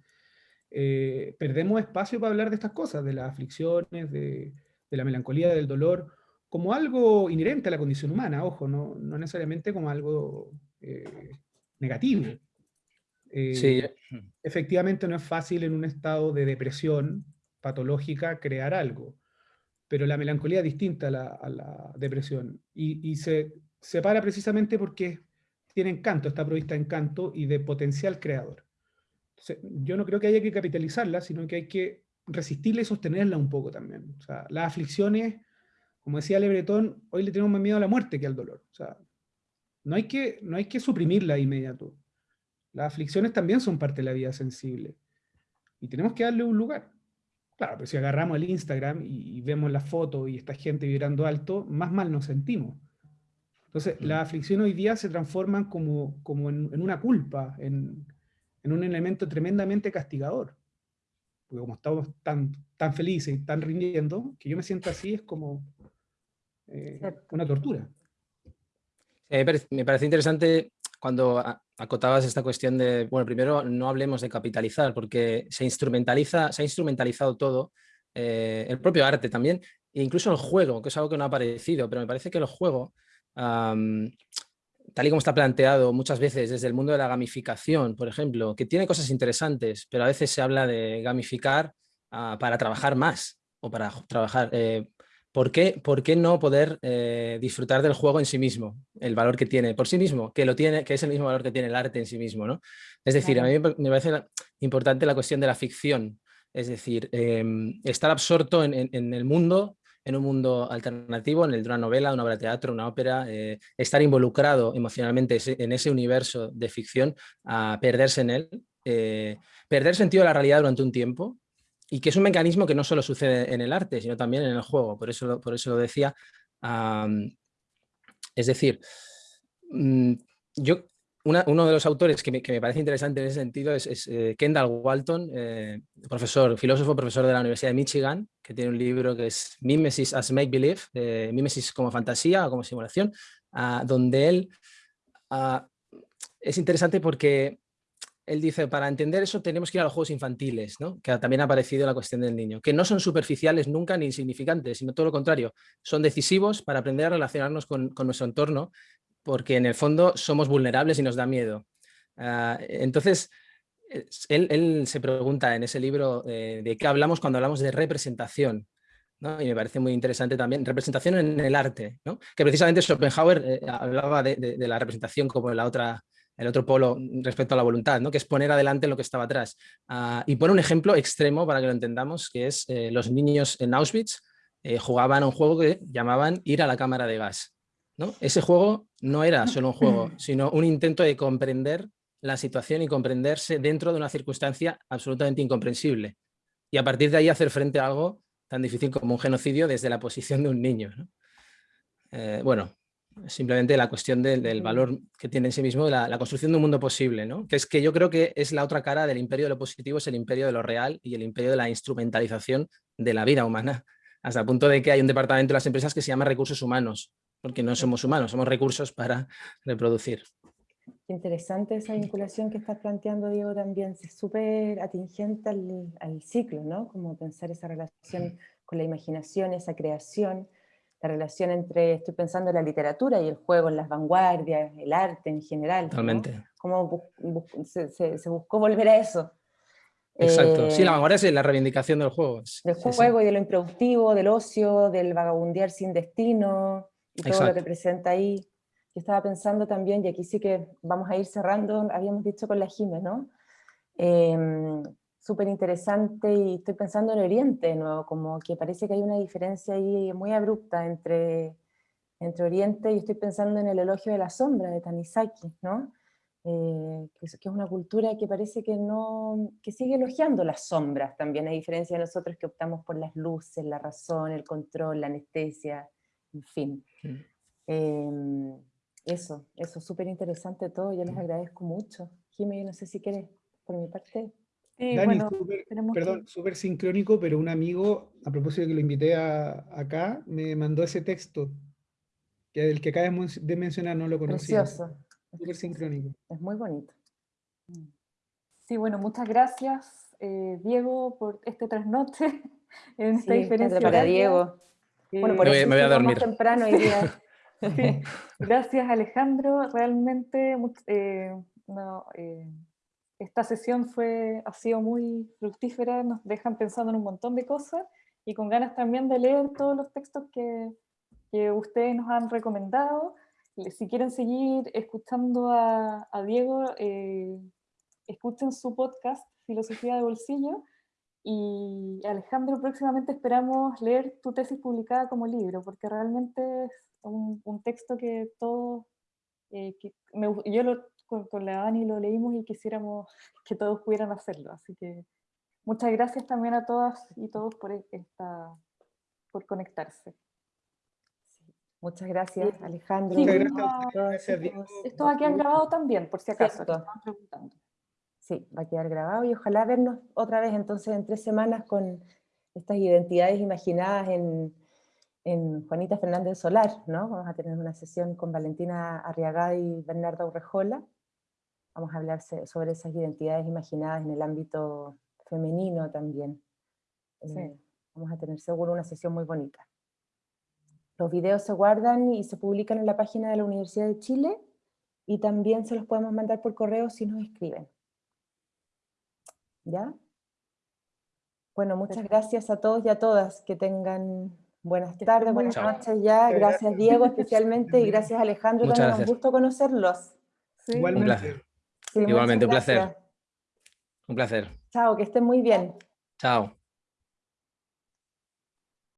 perdemos espacio para hablar de estas cosas, de las aflicciones, de, de la melancolía, del dolor, como algo inherente a la condición humana, ojo, no, no necesariamente como algo eh, negativo. Eh, sí. Efectivamente no es fácil en un estado de depresión patológica crear algo, pero la melancolía es distinta a la, depresión y, y, se separa precisamente porque tiene encanto, está provista de encanto y de potencial creador. yo no creo que haya que capitalizarla, sino que hay que resistirla y sostenerla un poco también. Las aflicciones, como decía Lebretón, hoy le tenemos más miedo a la muerte que al dolor. No hay que, no hay que suprimirla de inmediato. Las aflicciones también son parte de la vida sensible. Y tenemos que darle un lugar. Claro, pero si agarramos el Instagram y, vemos la foto y esta gente vibrando alto, más mal nos sentimos. Entonces, mm. las aflicciones hoy día se transforman como, como en, una culpa, en, en un elemento tremendamente castigador porque como estamos tan, tan felices y tan rindiendo, que yo me siento así es como eh, una tortura. me parece interesante cuando acotabas esta cuestión de, bueno, primero no hablemos de capitalizar, porque se instrumentaliza, se ha instrumentalizado todo, eh, el propio arte también, e incluso el juego, que es algo que no ha aparecido, pero me parece que el juego tal y como está planteado muchas veces desde el mundo de la gamificación, por ejemplo, que tiene cosas interesantes, pero a veces se habla de gamificar ah, para trabajar más o para trabajar... Eh, ¿por, qué, ¿por, qué, no poder eh, disfrutar del juego en sí mismo? El valor que tiene por sí mismo, que, lo tiene, que es el mismo valor que tiene el arte en sí mismo. ¿no? Es decir, a mí me parece importante la cuestión de la ficción, es decir, em, estar absorto en, en el mundo en un mundo alternativo, en el de una novela, una obra de teatro, una ópera, eh, estar involucrado emocionalmente en ese universo de ficción, perderse en él, eh, perder sentido de la realidad durante un tiempo, y que es un mecanismo que no solo sucede en el arte, sino también en el juego, por eso, por eso lo decía. es decir, mm, uno de los autores que me, parece interesante en ese sentido es, eh, Kendall Walton, eh, profesor, filósofo, profesor de la Universidad de Michigan, que tiene un libro que es Mimesis as Make Believe, eh, Mimesis como fantasía o como simulación, ah, donde él ah, es interesante porque él dice, para entender eso tenemos que ir a los juegos infantiles, que también ha aparecido la cuestión del niño, que no son superficiales nunca ni insignificantes, sino todo lo contrario, son decisivos para aprender a relacionarnos con nuestro entorno porque en el fondo somos vulnerables y nos da miedo. Ah, entonces, él, se pregunta en ese libro eh, de qué hablamos cuando hablamos de representación. Y me parece muy interesante también, representación en el arte, que precisamente Schopenhauer eh, hablaba de, la representación como el otro polo respecto a la voluntad, ¿no? que es poner adelante lo que estaba atrás. Ah, y pone un ejemplo extremo para que lo entendamos, que es eh, los niños en Auschwitz jugaban a un juego que llamaban ir a la cámara de gas. Ese juego no era solo un juego, sino un intento de comprender la situación y comprenderse dentro de una circunstancia absolutamente incomprensible. Y a partir de ahí hacer frente a algo tan difícil como un genocidio desde la posición de un niño. Eh, bueno, simplemente la cuestión del valor que tiene en sí mismo la, construcción de un mundo posible, que es que yo creo que es la otra cara del imperio de lo positivo, es el imperio de lo real y el imperio de la instrumentalización de la vida humana, hasta el punto de que hay un departamento de las empresas que se llama recursos humanos, porque no somos humanos, somos recursos para reproducir. Interesante esa vinculación que estás planteando, Diego, también. Es súper atingente al, al, ciclo, ¿no? Como pensar esa relación con la imaginación, esa creación, la relación entre, estoy pensando en la literatura y el juego, en las vanguardias, el arte en general. Totalmente. Cómo se, se, buscó volver a eso. Exacto, sí, la eh, vanguardia es la reivindicación del juego. Del juego y de lo improductivo, del ocio, del vagabundear sin destino, y todo lo que presenta ahí. Yo estaba pensando también, y aquí sí que vamos a ir cerrando, habíamos dicho con la Jiménez, ¿no? Em, súper interesante y estoy pensando en Oriente de nuevo, como que parece que hay una diferencia ahí muy abrupta entre, entre Oriente y estoy pensando en el elogio de la sombra de Tanizaki, ¿no? Eh, que, es, que, es, una cultura que parece que, no, que sigue elogiando las sombras también, a diferencia de nosotros que optamos por las luces, la razón, el control, la anestesia, en fin. Em, eso, eso, súper interesante todo, yo les agradezco mucho. Jimmy, no sé si quieres, por mi parte. Dani, perdón, súper sincrónico, pero un amigo, a propósito de que lo invité a, acá, me mandó ese texto, que el que acabas de mencionar no lo conocía. Precioso. Súper sincrónico. Es muy bonito. Sí, bueno, muchas gracias, eh, Diego, por este trasnoche en esta diferencia. Para Diego. Bueno, por me, voy a dormir. temprano Gracias Alejandro, realmente eh, eh, esta sesión fue, ha sido muy fructífera, nos dejan pensando en un montón de cosas y con ganas también de leer todos los textos que, que ustedes nos han recomendado. Si quieren seguir escuchando a, a Diego, eh, escuchen su podcast Filosofía de Bolsillo, y Alejandro, próximamente esperamos leer tu tesis publicada como libro, porque realmente es un, texto que todos, eh, yo lo, con, la Dani lo leímos y quisiéramos que todos pudieran hacerlo. Así que muchas gracias también a todas y todos por, esta, por conectarse. Muchas gracias, Alejandro. Esto va a quedar grabado también, por si acaso. preguntando. Sí, va a quedar grabado y ojalá vernos otra vez entonces en tres semanas con estas identidades imaginadas en, en Juanita Fernández Solar, ¿no? Vamos a tener una sesión con Valentina Arriagada y Bernardo Urrejola. Vamos a hablar sobre esas identidades imaginadas en el ámbito femenino también. Eh, vamos a tener seguro una sesión muy bonita. Los videos se guardan y se publican en la página de la Universidad de Chile y también se los podemos mandar por correo si nos escriben. ¿Ya? Bueno, muchas gracias a todos y a todas. Que tengan buenas tardes, buenas noches ya. Gracias Diego especialmente y gracias Alejandro. Muchas también gracias. un gusto conocerlos. Sí. Igualmente. Un placer. Sí, Igualmente, un placer. Un placer. Chao, que estén muy bien. Chao.